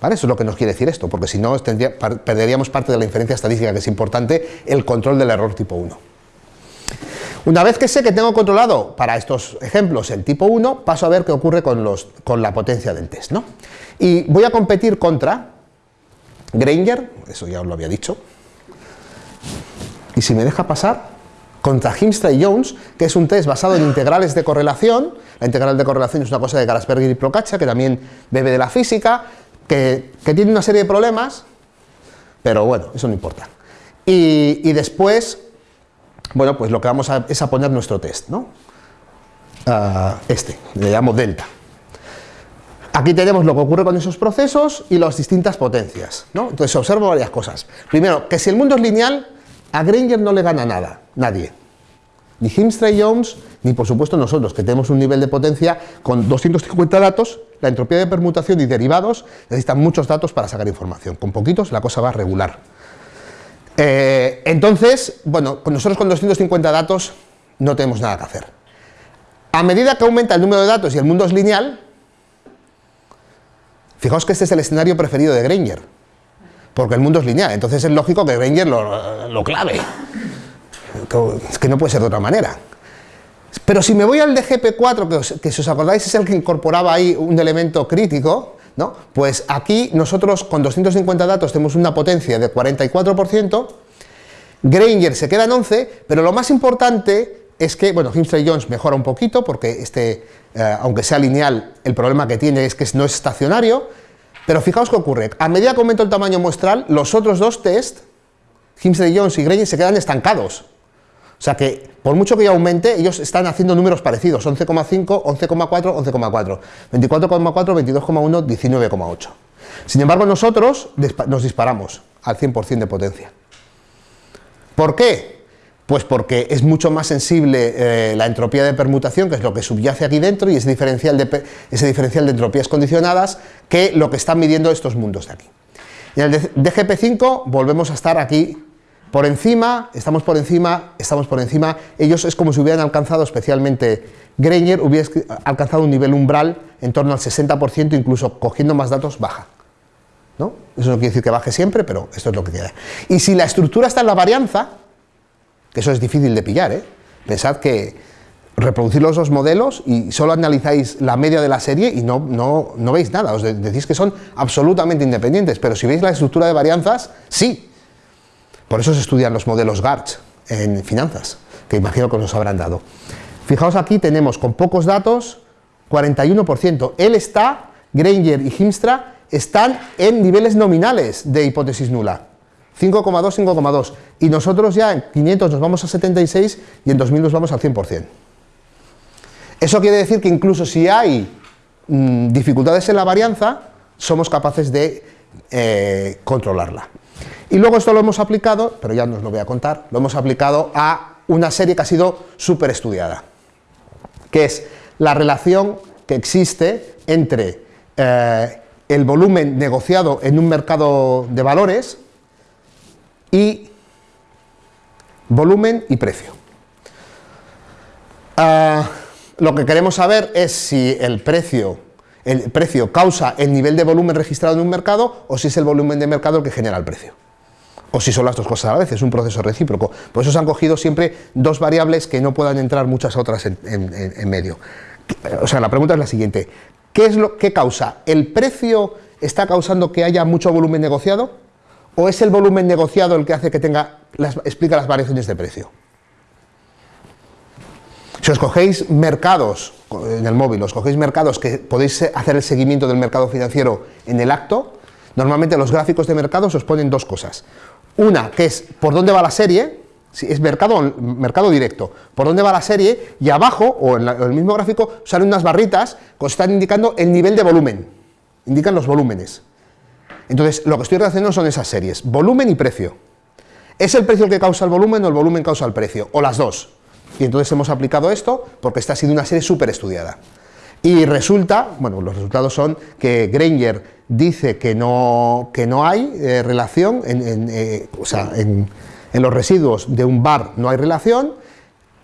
¿Vale? Eso es lo que nos quiere decir esto, porque si no perderíamos parte de la inferencia estadística, que es importante, el control del error tipo 1. Una vez que sé que tengo controlado para estos ejemplos el tipo 1, paso a ver qué ocurre con, los, con la potencia del test. ¿no? Y voy a competir contra Granger, eso ya os lo había dicho, y si me deja pasar, contra Himstra y Jones, que es un test basado en integrales de correlación, la integral de correlación es una cosa de Garasperger y Procaccia, que también bebe de la física, que, tiene una serie de problemas, pero bueno, eso no importa. Y, y después bueno, pues lo que vamos a, es a poner nuestro test, ¿no? Ah, este, le llamo delta. Aquí tenemos lo que ocurre con esos procesos y las distintas potencias, ¿no? Entonces observo varias cosas. Primero, que si el mundo es lineal, a Granger no le gana nada, nadie. Ni Himstra y Jones, ni por supuesto nosotros, que tenemos un nivel de potencia con 250 datos, la entropía de permutación y derivados necesitan muchos datos para sacar información. Con poquitos la cosa va a regular. Eh, entonces, bueno, nosotros con 250 datos no tenemos nada que hacer. A medida que aumenta el número de datos y el mundo es lineal, fijaos que este es el escenario preferido de Granger, porque el mundo es lineal, entonces es lógico que Granger lo, clave, es que no puede ser de otra manera. Pero si me voy al de GP4, que, os, que si os acordáis es el que incorporaba ahí un elemento crítico, ¿no? pues aquí nosotros con 250 datos tenemos una potencia de 44%, Granger se queda en 11, pero lo más importante es que, bueno, Himstra y Jones mejora un poquito porque este, eh, aunque sea lineal, el problema que tiene es que no es estacionario, pero fijaos qué ocurre, a medida que aumento el tamaño muestral, los otros dos test, Himstra y Jones y Granger, se quedan estancados. O sea que, por mucho que yo aumente, ellos están haciendo números parecidos, 11,5, 11,4, 11,4, 24,4, 22,1, 19,8. Sin embargo, nosotros nos disparamos al 100% de potencia. ¿Por qué? Pues porque es mucho más sensible eh, la entropía de permutación, que es lo que subyace aquí dentro, y ese diferencial, de, ese diferencial de entropías condicionadas, que lo que están midiendo estos mundos de aquí. En el DGP5 volvemos a estar aquí por encima, estamos por encima, estamos por encima, ellos es como si hubieran alcanzado, especialmente Greiner, hubiera alcanzado un nivel umbral en torno al 60%, incluso cogiendo más datos baja. ¿no? Eso no quiere decir que baje siempre, pero esto es lo que queda. Y si la estructura está en la varianza, que eso es difícil de pillar, ¿eh? pensad que reproducir los dos modelos y solo analizáis la media de la serie y no, no, no veis nada, os decís que son absolutamente independientes, pero si veis la estructura de varianzas, sí, por eso se estudian los modelos GARCH en finanzas, que imagino que nos habrán dado. Fijaos aquí tenemos con pocos datos 41%. Él está, Granger y Himstra, están en niveles nominales de hipótesis nula. 5,2, 5,2. Y nosotros ya en 500 nos vamos a 76 y en 2000 nos vamos al 100%. Eso quiere decir que incluso si hay mm, dificultades en la varianza, somos capaces de eh, controlarla. Y luego esto lo hemos aplicado, pero ya no os lo voy a contar, lo hemos aplicado a una serie que ha sido súper estudiada, que es la relación que existe entre eh, el volumen negociado en un mercado de valores y volumen y precio. Ah, lo que queremos saber es si el precio, el precio causa el nivel de volumen registrado en un mercado o si es el volumen de mercado el que genera el precio o si son las dos cosas a la vez, es un proceso recíproco. Por eso se han cogido siempre dos variables que no puedan entrar muchas otras en, medio. O sea, la pregunta es la siguiente, ¿qué es lo que causa? ¿El precio está causando que haya mucho volumen negociado? ¿O es el volumen negociado el que hace que tenga, explica las variaciones de precio? Si os cogéis mercados, en el móvil, os cogéis mercados que podéis hacer el seguimiento del mercado financiero en el acto, normalmente los gráficos de mercados os ponen dos cosas. Una que es por dónde va la serie, si es mercado, mercado directo, por dónde va la serie, y abajo, o en, el mismo gráfico, salen unas barritas que están indicando el nivel de volumen, indican los volúmenes. Entonces, lo que estoy relacionando son esas series, volumen y precio. ¿Es el precio el que causa el volumen o el volumen causa el precio? O las dos. Y entonces hemos aplicado esto porque esta ha sido una serie súper estudiada. Y resulta, bueno, los resultados son que Granger dice que no, que no hay eh, relación, en, eh, o sea, en, los residuos de un bar no hay relación,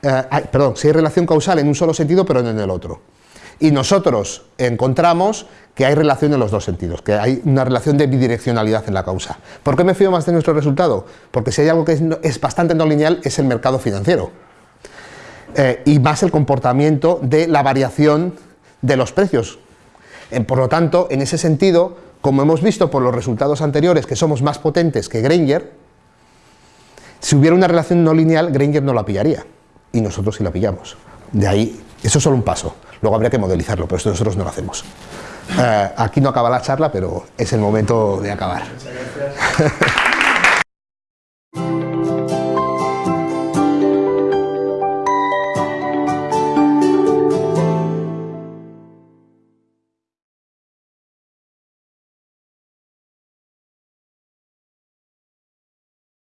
eh, perdón, sí hay relación causal en un solo sentido, pero no en el otro. Y nosotros encontramos que hay relación en los dos sentidos, que hay una relación de bidireccionalidad en la causa. ¿Por qué me fío más de nuestro resultado? Porque si hay algo que es bastante no lineal es el mercado financiero. y más el comportamiento de la variación de los precios. Por lo tanto, en ese sentido, como hemos visto por los resultados anteriores que somos más potentes que Granger, si hubiera una relación no lineal, Granger no la pillaría, y nosotros sí la pillamos. De ahí, eso es solo un paso, luego habría que modelizarlo, pero esto nosotros no lo hacemos. Eh, aquí no acaba la charla, pero es el momento de acabar.